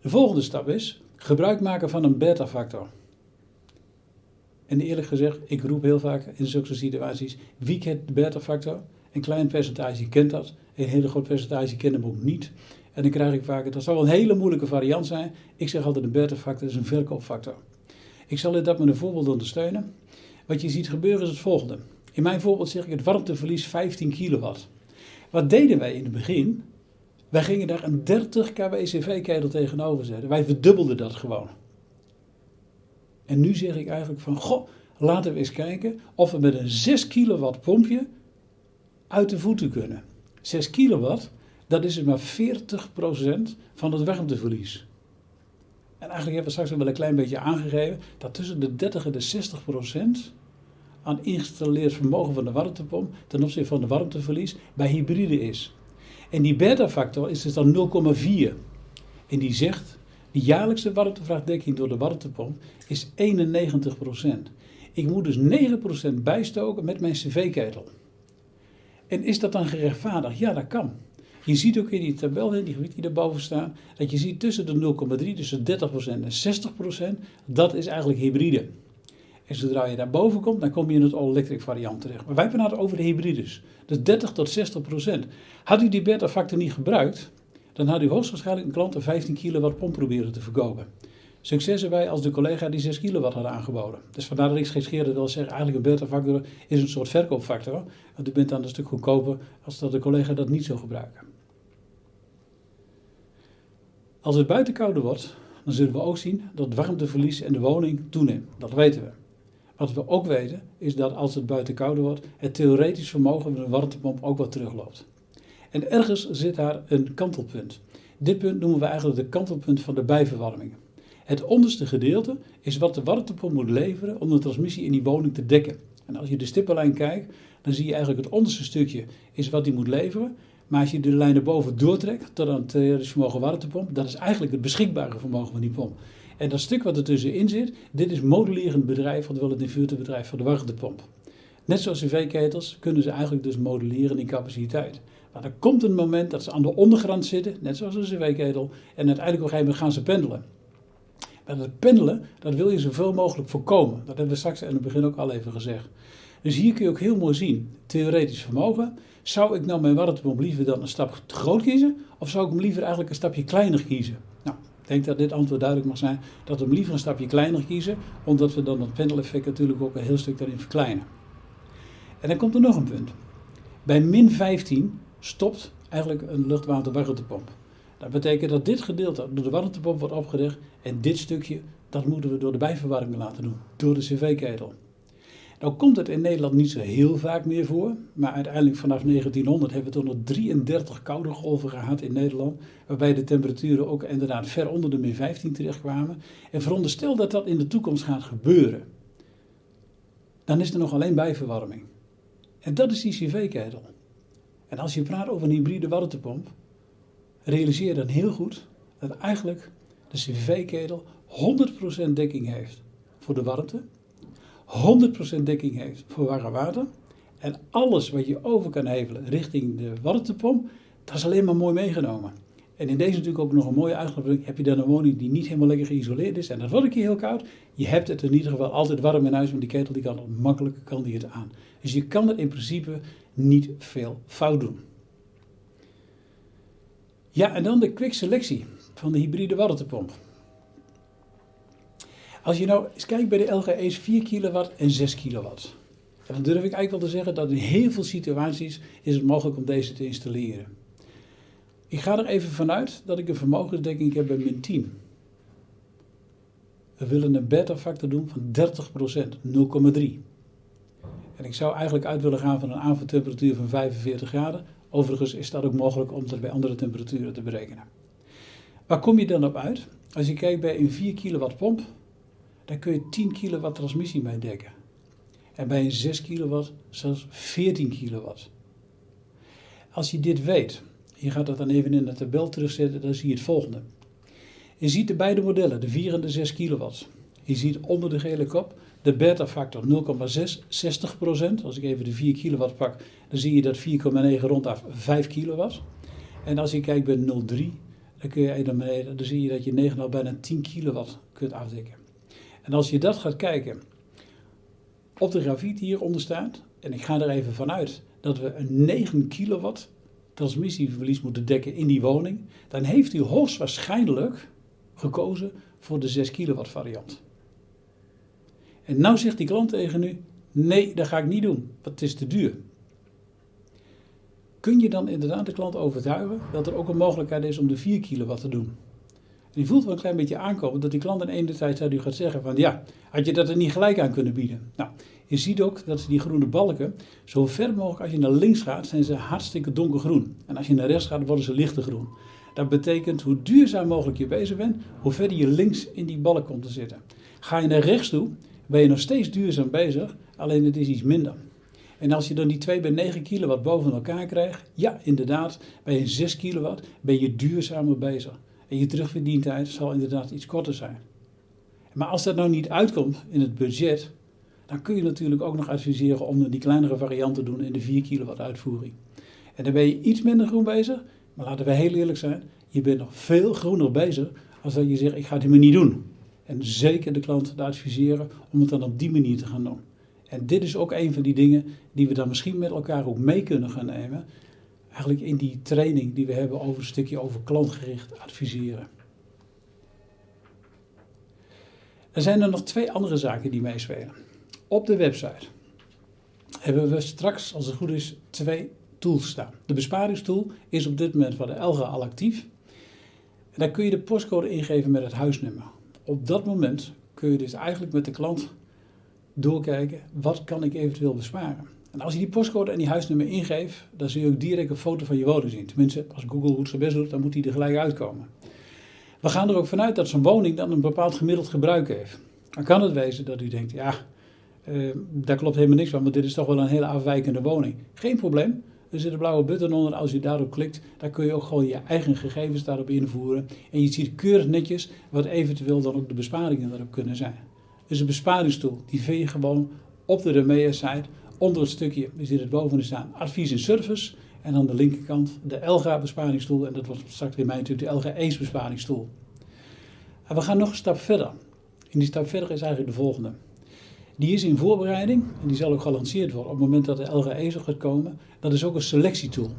De volgende stap is gebruik maken van een beta-factor. En eerlijk gezegd, ik roep heel vaak in zulke situaties, wie kent de beta-factor? Een klein percentage kent dat, een hele groot percentage kent hem ook niet. En dan krijg ik vaak, dat zal een hele moeilijke variant zijn. Ik zeg altijd, een beta-factor is een verkoopfactor. Ik zal dat met een voorbeeld ondersteunen. Wat je ziet gebeuren is het volgende. In mijn voorbeeld zeg ik het warmteverlies 15 kilowatt. Wat deden wij in het begin? Wij gingen daar een 30 kW CV-ketel tegenover zetten. Wij verdubbelden dat gewoon. En nu zeg ik eigenlijk van, goh, laten we eens kijken of we met een 6 kilowatt pompje uit de voeten kunnen. 6 kilowatt, dat is maar 40% van het warmteverlies. En eigenlijk hebben we straks wel een klein beetje aangegeven dat tussen de 30 en de 60% aan geïnstalleerd vermogen van de warmtepomp ten opzichte van de warmteverlies bij hybride is. En die beta-factor is dus dan 0,4. En die zegt, de jaarlijkse warmtevraagdekking door de warmtepomp is 91%. Ik moet dus 9% bijstoken met mijn cv-ketel. En is dat dan gerechtvaardigd? Ja, dat kan. Je ziet ook in die tabel, in die gebied die daarboven staan, dat je ziet tussen de 0,3, tussen 30% en 60%, dat is eigenlijk hybride. En zodra je daarboven komt, dan kom je in het all-electric variant terecht. Maar wij praten over de hybrides. Dus 30 tot 60 procent. Had u die beta-factor niet gebruikt, dan had u hoogstwaarschijnlijk een klant een 15 kilowatt pomp proberen te verkopen. Succes erbij als de collega die 6 kilowatt had aangeboden. Dus vandaar dat ik schescheerde wil zeggen, eigenlijk een beta-factor is een soort verkoopfactor. Want u bent dan een stuk goedkoper als dat de collega dat niet zou gebruiken. Als het buiten kouder wordt, dan zullen we ook zien dat het warmteverlies in de woning toeneemt. Dat weten we. Wat we ook weten is dat als het buiten kouder wordt, het theoretisch vermogen van de warmtepomp ook wat terugloopt. En ergens zit daar een kantelpunt. Dit punt noemen we eigenlijk de kantelpunt van de bijverwarming. Het onderste gedeelte is wat de warmtepomp moet leveren om de transmissie in die woning te dekken. En als je de stippenlijn kijkt, dan zie je eigenlijk het onderste stukje is wat die moet leveren. Maar als je de lijn erboven doortrekt tot aan het theoretisch vermogen warmtepomp, dat is eigenlijk het beschikbare vermogen van die pomp. En dat stuk wat er tussenin zit, dit is modulerend bedrijf, wat wel het inverterbedrijf van de warmtepomp. Net zoals cv-ketels kunnen ze eigenlijk dus moduleren in capaciteit. Maar er komt een moment dat ze aan de ondergrond zitten, net zoals een cv-ketel, en uiteindelijk op een gegeven moment gaan ze pendelen. Maar dat pendelen, dat wil je zoveel mogelijk voorkomen. Dat hebben we straks in het begin ook al even gezegd. Dus hier kun je ook heel mooi zien, theoretisch vermogen. Zou ik nou mijn warmtepomp liever dan een stap te groot kiezen? Of zou ik hem liever eigenlijk een stapje kleiner kiezen? Nou, ik denk dat dit antwoord duidelijk mag zijn. Dat we hem liever een stapje kleiner kiezen. Omdat we dan het pendeleffect natuurlijk ook een heel stuk daarin verkleinen. En dan komt er nog een punt. Bij min 15 stopt eigenlijk een luchtwaterwarmtepomp. Dat betekent dat dit gedeelte door de warmtepomp wordt opgericht en dit stukje, dat moeten we door de bijverwarming laten doen, door de cv-ketel. Nou komt het in Nederland niet zo heel vaak meer voor, maar uiteindelijk vanaf 1900 hebben we toch nog 33 koude golven gehad in Nederland, waarbij de temperaturen ook inderdaad ver onder de min 15 terechtkwamen. En veronderstel dat dat in de toekomst gaat gebeuren, dan is er nog alleen bijverwarming. En dat is die cv-ketel. En als je praat over een hybride warmtepomp, realiseer dan heel goed dat eigenlijk de cv-ketel 100% dekking heeft voor de warmte 100% dekking heeft voor warm water. En alles wat je over kan hevelen richting de warmtepomp, dat is alleen maar mooi meegenomen. En in deze natuurlijk ook nog een mooie uitgangspunt. Heb je dan een woning die niet helemaal lekker geïsoleerd is en dat wordt een keer heel koud. Je hebt het in ieder geval altijd warm in huis, want die ketel die kan makkelijk kan die het aan. Dus je kan er in principe niet veel fout doen. Ja, en dan de quick selectie van de hybride warmtepomp. Als je nou eens kijkt bij de LGE's 4 kilowatt en 6 kilowatt. Dan durf ik eigenlijk wel te zeggen dat in heel veel situaties is het mogelijk om deze te installeren. Ik ga er even vanuit dat ik een vermogensdekking heb bij min 10. We willen een beta-factor doen van 30%, 0,3. En ik zou eigenlijk uit willen gaan van een avondtemperatuur van 45 graden. Overigens is dat ook mogelijk om dat bij andere temperaturen te berekenen. Waar kom je dan op uit? Als je kijkt bij een 4 kilowatt pomp, daar kun je 10 kilowatt transmissie mee dekken. En bij een 6 kilowatt zelfs 14 kilowatt. Als je dit weet, je gaat dat dan even in de tabel terugzetten, dan zie je het volgende. Je ziet de beide modellen, de 4 en de 6 kilowatt. Je ziet onder de gele kop de beta-factor 0,6, 60%. Als ik even de 4 kilowatt pak, dan zie je dat 4,9 rondaf 5 kilowatt. En als je kijkt bij 0,3, dan kun je dan zie je dat je 9,5 bijna 10 kilowatt kunt afdekken. En als je dat gaat kijken, op de grafiet hieronder staat, en ik ga er even vanuit dat we een 9 kilowatt transmissieverlies moeten dekken in die woning, dan heeft u hoogstwaarschijnlijk gekozen voor de 6 kilowatt variant. En nou zegt die klant tegen u, nee, dat ga ik niet doen, want het is te duur. Kun je dan inderdaad de klant overtuigen dat er ook een mogelijkheid is om de 4 kilowatt te doen? En je voelt wel een klein beetje aankomen dat die klant in ene tijd zou gaat zeggen van ja, had je dat er niet gelijk aan kunnen bieden. Nou, je ziet ook dat die groene balken, zo ver mogelijk als je naar links gaat, zijn ze hartstikke donkergroen. En als je naar rechts gaat, worden ze lichter groen. Dat betekent hoe duurzaam mogelijk je bezig bent, hoe verder je links in die balk komt te zitten. Ga je naar rechts toe, ben je nog steeds duurzaam bezig, alleen het is iets minder. En als je dan die 2 bij 9 kilowatt boven elkaar krijgt, ja, inderdaad, bij een 6 kilowatt ben je duurzamer bezig. En je terugverdientijd zal inderdaad iets korter zijn. Maar als dat nou niet uitkomt in het budget, dan kun je natuurlijk ook nog adviseren om die kleinere variant te doen in de 4 kilowatt uitvoering. En dan ben je iets minder groen bezig, maar laten we heel eerlijk zijn, je bent nog veel groener bezig als dat je zegt ik ga het helemaal niet doen. En zeker de klant adviseren om het dan op die manier te gaan doen. En dit is ook een van die dingen die we dan misschien met elkaar ook mee kunnen gaan nemen. Eigenlijk in die training die we hebben over een stukje over klantgericht adviseren. Er zijn er nog twee andere zaken die meespelen. Op de website hebben we straks, als het goed is, twee tools staan. De besparingstool is op dit moment voor de Elga al actief. En daar kun je de postcode ingeven met het huisnummer. Op dat moment kun je dus eigenlijk met de klant doorkijken, wat kan ik eventueel besparen. En als je die postcode en die huisnummer ingeeft, dan zul je ook direct een foto van je woning zien. Tenminste, als Google goed zijn best doet, dan moet die er gelijk uitkomen. We gaan er ook vanuit dat zo'n woning dan een bepaald gemiddeld gebruik heeft. Dan kan het wezen dat u denkt, ja, uh, daar klopt helemaal niks van, maar dit is toch wel een hele afwijkende woning. Geen probleem. Er zit een blauwe button onder. Als je daarop klikt, dan kun je ook gewoon je eigen gegevens daarop invoeren. En je ziet keurig netjes wat eventueel dan ook de besparingen daarop kunnen zijn. Dus een besparingstoel, die vind je gewoon op de Remea-site. Onder het stukje zit het boven staan advies en service. En aan de linkerkant de Elga besparingstoel. En dat wordt straks in mij natuurlijk de Elga Ace besparingstoel. En we gaan nog een stap verder. En die stap verder is eigenlijk de volgende. Die is in voorbereiding en die zal ook gelanceerd worden op het moment dat de LGE ESO gaat komen. Dat is ook een selectietool.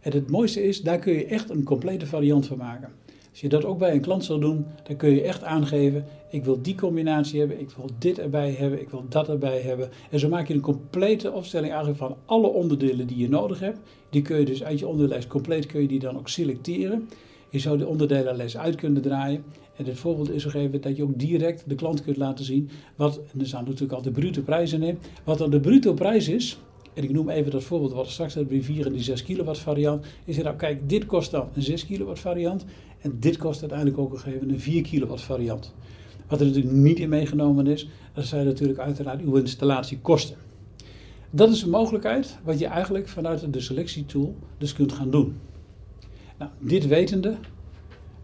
En het mooiste is, daar kun je echt een complete variant van maken. Als je dat ook bij een klant zal doen, dan kun je echt aangeven, ik wil die combinatie hebben, ik wil dit erbij hebben, ik wil dat erbij hebben. En zo maak je een complete opstelling eigenlijk van alle onderdelen die je nodig hebt. Die kun je dus uit je onderlijst compleet kun je die dan ook selecteren. Je zou de onderdelenlijst uit kunnen draaien. En het voorbeeld is gegeven dat je ook direct de klant kunt laten zien wat, en er staan natuurlijk al de bruto prijzen in, wat dan de bruto prijs is. En ik noem even dat voorbeeld wat straks hebben bij 4 en die 6 kilowatt variant. Is er nou, kijk, dit kost dan een 6 kilowatt variant. En dit kost uiteindelijk ook een gegeven een 4 kilowatt variant. Wat er natuurlijk niet in meegenomen is, dat zijn natuurlijk uiteraard uw installatiekosten. Dat is een mogelijkheid wat je eigenlijk vanuit de selectietool dus kunt gaan doen. Nou, dit wetende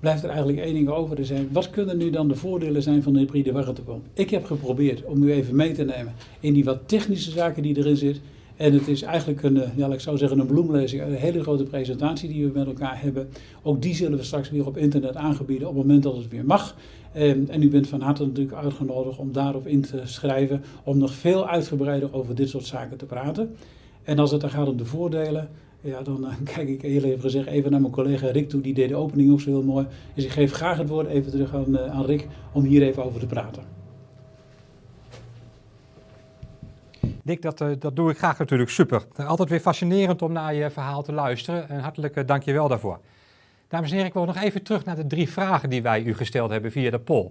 blijft er eigenlijk één ding over te zijn. Wat kunnen nu dan de voordelen zijn van de hybride warmtepomp? Ik heb geprobeerd om u even mee te nemen in die wat technische zaken die erin zitten. En het is eigenlijk een, eh, ja, ik zou zeggen een bloemlezing, een hele grote presentatie die we met elkaar hebben. Ook die zullen we straks weer op internet aangebieden op het moment dat het weer mag. Ehm, en u bent van harte natuurlijk uitgenodigd om daarop in te schrijven, om nog veel uitgebreider over dit soort zaken te praten. En als het dan gaat om de voordelen, ja, dan uh, kijk ik heel even gezegd even naar mijn collega Rick toe. Die deed de opening ook zo heel mooi. Dus ik geef graag het woord even terug aan, uh, aan Rick om hier even over te praten. Dick, dat, uh, dat doe ik graag natuurlijk super. Altijd weer fascinerend om naar je verhaal te luisteren. En hartelijk dank je wel daarvoor. Dames en heren, ik wil nog even terug naar de drie vragen die wij u gesteld hebben via de poll.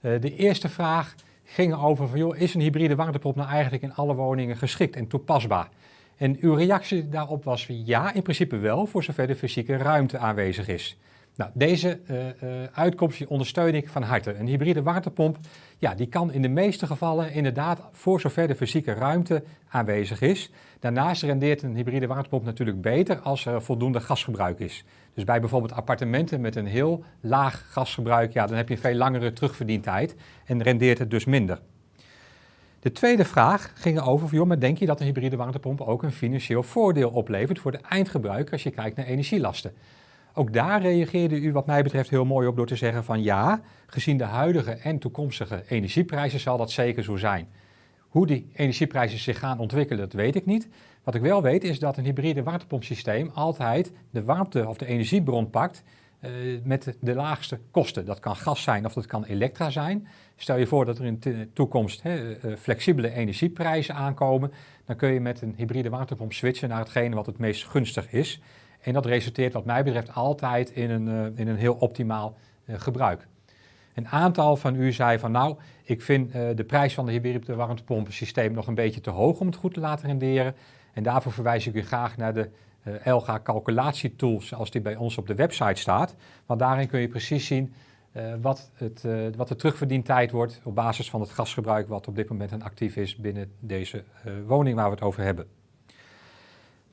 de eerste vraag ging over van, joh, is een hybride warmtepomp nou eigenlijk in alle woningen geschikt en toepasbaar? En uw reactie daarop was ja, in principe wel, voor zover de fysieke ruimte aanwezig is. Nou, deze uh, uitkomst ondersteun ik van harte. Een hybride waterpomp, ja, die kan in de meeste gevallen inderdaad voor zover de fysieke ruimte aanwezig is. Daarnaast rendeert een hybride waterpomp natuurlijk beter als er voldoende gasgebruik is. Dus bij bijvoorbeeld appartementen met een heel laag gasgebruik, ja, dan heb je een veel langere terugverdientijd en rendeert het dus minder. De tweede vraag ging over, joh, maar denk je dat een hybride warmtepomp ook een financieel voordeel oplevert voor de eindgebruiker als je kijkt naar energielasten? Ook daar reageerde u wat mij betreft heel mooi op door te zeggen van ja, gezien de huidige en toekomstige energieprijzen zal dat zeker zo zijn. Hoe die energieprijzen zich gaan ontwikkelen, dat weet ik niet. Wat ik wel weet is dat een hybride warmtepompsysteem altijd de warmte of de energiebron pakt uh, met de laagste kosten. Dat kan gas zijn of dat kan elektra zijn. Stel je voor dat er in de toekomst hè, uh, flexibele energieprijzen aankomen, dan kun je met een hybride waterpomp switchen naar hetgene wat het meest gunstig is. En dat resulteert wat mij betreft altijd in een, uh, in een heel optimaal gebruik. Een aantal van u zei van nou, ik vind de prijs van de hybride warmtepompensysteem nog een beetje te hoog om het goed te laten renderen. En daarvoor verwijs ik u graag naar de Elga calculatietool zoals die bij ons op de website staat. Want daarin kun je precies zien wat, het, wat de terugverdientijd wordt op basis van het gasgebruik wat op dit moment actief is binnen deze woning waar we het over hebben.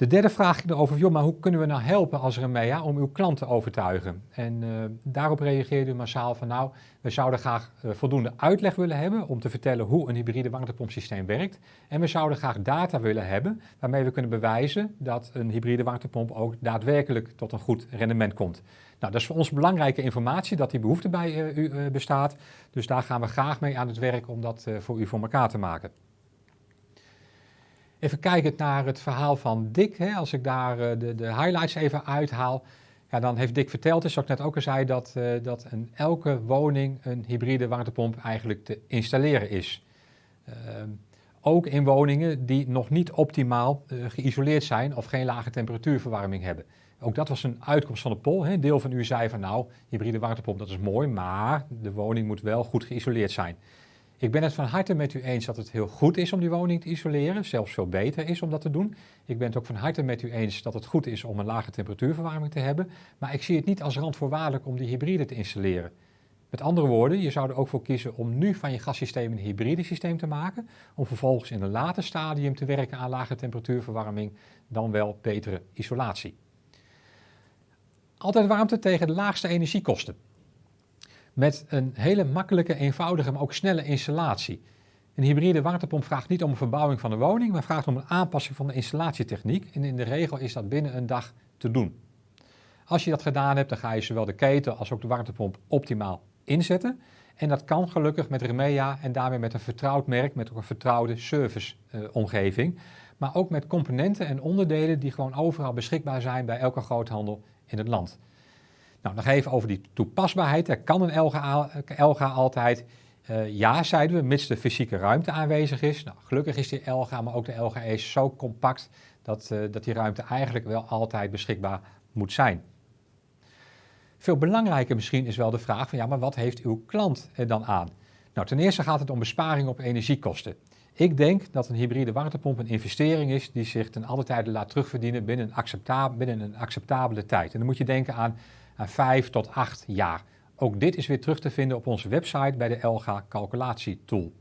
De derde vraag ging erover, joh, maar hoe kunnen we nou helpen als Remea om uw klant te overtuigen? En uh, daarop reageerde u massaal van, nou, we zouden graag uh, voldoende uitleg willen hebben om te vertellen hoe een hybride warmtepompsysteem werkt. En we zouden graag data willen hebben waarmee we kunnen bewijzen dat een hybride warmtepomp ook daadwerkelijk tot een goed rendement komt. Nou, dat is voor ons belangrijke informatie, dat die behoefte bij uh, u bestaat. Dus daar gaan we graag mee aan het werk om dat voor u voor elkaar te maken. Even kijken naar het verhaal van Dick. Hè, als ik daar uh, de, de, highlights even uithaal. Ja, dan heeft Dick verteld, dus zoals ik net ook al zei, dat, uh, dat in elke woning een hybride warmtepomp eigenlijk te installeren is. Uh, ook in woningen die nog niet optimaal uh, geïsoleerd zijn of geen lage temperatuurverwarming hebben. Ook dat was een uitkomst van de poll. Een deel van u zei van nou, hybride warmtepomp dat is mooi, maar de woning moet wel goed geïsoleerd zijn. Ik ben het van harte met u eens dat het heel goed is om die woning te isoleren, zelfs veel beter is om dat te doen. Ik ben het ook van harte met u eens dat het goed is om een lage temperatuurverwarming te hebben, maar ik zie het niet als randvoorwaardelijk om die hybride te installeren. Met andere woorden, je zou er ook voor kiezen om nu van je gassysteem een hybride systeem te maken, om vervolgens in een later stadium te werken aan lage temperatuurverwarming, dan wel betere isolatie. Altijd warmte tegen de laagste energiekosten met een hele makkelijke, eenvoudige, maar ook snelle installatie. Een hybride warmtepomp vraagt niet om een verbouwing van de woning, maar vraagt om een aanpassing van de installatietechniek. En in de regel is dat binnen een dag te doen. Als je dat gedaan hebt, dan ga je zowel de keten als ook de warmtepomp optimaal inzetten. En dat kan gelukkig met Remea en daarmee met een vertrouwd merk, met ook een vertrouwde serviceomgeving. Uh, maar ook met componenten en onderdelen die gewoon overal beschikbaar zijn bij elke groothandel in het land. Nou, nog even over die toepasbaarheid. Er kan een LGA, altijd. Uh, ja, zeiden we, mits de fysieke ruimte aanwezig is. Nou, gelukkig is die LGA, maar ook de LGE zo compact dat, uh, dat die ruimte eigenlijk wel altijd beschikbaar moet zijn. Veel belangrijker misschien is wel de vraag van ja, maar wat heeft uw klant er dan aan? Nou, ten eerste gaat het om besparing op energiekosten. Ik denk dat een hybride warmtepomp een investering is die zich ten alle tijde laat terugverdienen binnen een, acceptabele, binnen een acceptabele tijd. En dan moet je denken aan aan 5 tot 8 jaar. Ook dit is weer terug te vinden op onze website bij de Elga calculatietool.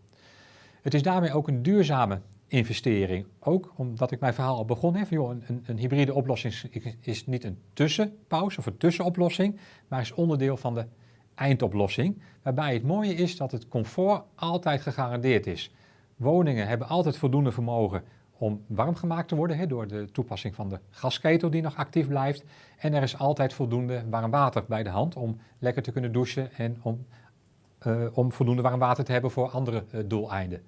Het is daarmee ook een duurzame investering. Ook omdat ik mijn verhaal al begon heb, joh, een, een, hybride oplossing is niet een tussenpauze of een tussenoplossing, maar is onderdeel van de eindoplossing. Waarbij het mooie is dat het comfort altijd gegarandeerd is. Woningen hebben altijd voldoende vermogen om warm gemaakt te worden door de toepassing van de gasketel die nog actief blijft. En er is altijd voldoende warm water bij de hand om lekker te kunnen douchen en om, uh, om voldoende warm water te hebben voor andere uh, doeleinden.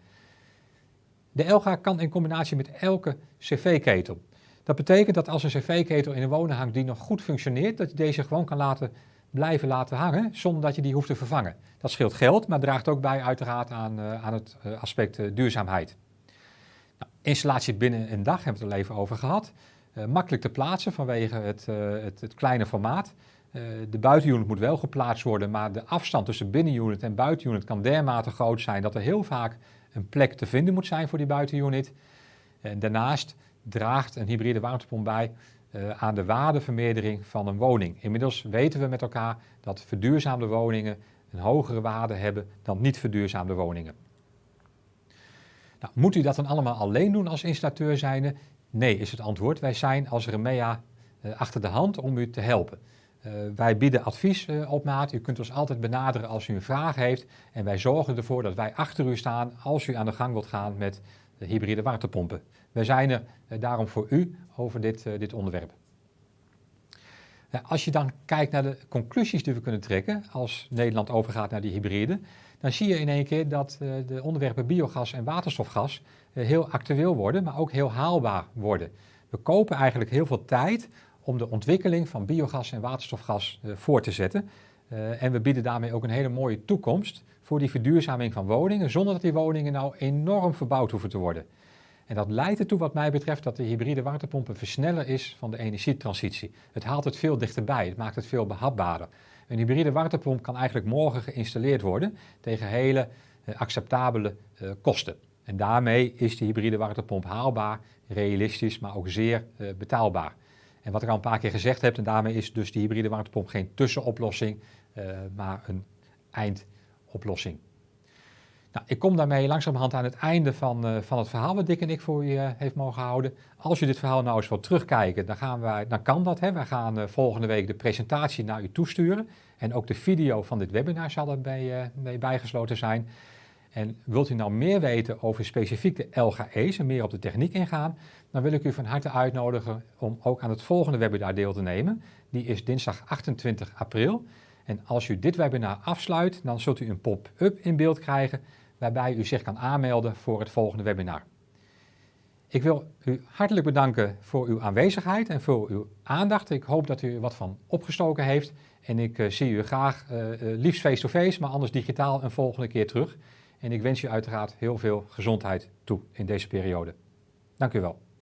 De Elga kan in combinatie met elke cv-ketel. Dat betekent dat als een cv-ketel in een woning hangt die nog goed functioneert, dat je deze gewoon kan laten blijven laten hangen zonder dat je die hoeft te vervangen. Dat scheelt geld, maar draagt ook bij uiteraard aan, uh, aan het aspect duurzaamheid. Installatie binnen een dag hebben we het er even over gehad. Makkelijk te plaatsen vanwege het, het, kleine formaat. De buitenunit moet wel geplaatst worden, maar de afstand tussen binnenunit en buitenunit kan dermate groot zijn dat er heel vaak een plek te vinden moet zijn voor die buitenunit. En daarnaast draagt een hybride warmtepomp bij aan de waardevermeerdering van een woning. Inmiddels weten we met elkaar dat verduurzaamde woningen een hogere waarde hebben dan niet verduurzaamde woningen. Nou, moet u dat dan allemaal alleen doen als installateur zijnde? Nee, is het antwoord. Wij zijn als Remea uh, achter de hand om u te helpen. Uh, wij bieden advies op maat. U kunt ons altijd benaderen als u een vraag heeft. En wij zorgen ervoor dat wij achter u staan als u aan de gang wilt gaan met de hybride waterpompen. Wij zijn er daarom voor u over dit, dit onderwerp. als je dan kijkt naar de conclusies die we kunnen trekken als Nederland overgaat naar die hybride, dan zie je in één keer dat uh, de onderwerpen biogas en waterstofgas heel actueel worden, maar ook heel haalbaar worden. We kopen eigenlijk heel veel tijd om de ontwikkeling van biogas en waterstofgas voor te zetten. en we bieden daarmee ook een hele mooie toekomst voor die verduurzaming van woningen, zonder dat die woningen nou enorm verbouwd hoeven te worden. En dat leidt ertoe, wat mij betreft, dat de hybride waterpomp een versneller is van de energietransitie. Het haalt het veel dichterbij, het maakt het veel behapbaarder. Een hybride warmtepomp kan eigenlijk morgen geïnstalleerd worden tegen hele uh, acceptabele uh, kosten. En daarmee is die hybride warmtepomp haalbaar, realistisch, maar ook zeer uh, betaalbaar. En wat ik al een paar keer gezegd heb, en daarmee is dus die hybride warmtepomp geen tussenoplossing, maar een eindoplossing. Nou, ik kom daarmee langzamerhand aan het einde van, uh, van het verhaal wat Dick en ik voor je uh, heeft mogen houden. Als je dit verhaal nou eens wilt terugkijken, dan, gaan wij, dan kan dat. Hè. Wij gaan uh, volgende week de presentatie naar u toesturen. En ook de video van dit webinar zal erbij mee bijgesloten zijn. En wilt u nou meer weten over specifiek de LGE's en meer op de techniek ingaan, dan wil ik u van harte uitnodigen om ook aan het volgende webinar deel te nemen. Die is dinsdag 28 april. En als u dit webinar afsluit, dan zult u een pop-up in beeld krijgen waarbij u zich kan aanmelden voor het volgende webinar. Ik wil u hartelijk bedanken voor uw aanwezigheid en voor uw aandacht. Ik hoop dat u er wat van opgestoken heeft. En ik uh, zie u graag, uh, uh, liefst face-to-face, maar anders digitaal een volgende keer terug. En ik wens u uiteraard heel veel gezondheid toe in deze periode. Dank u wel.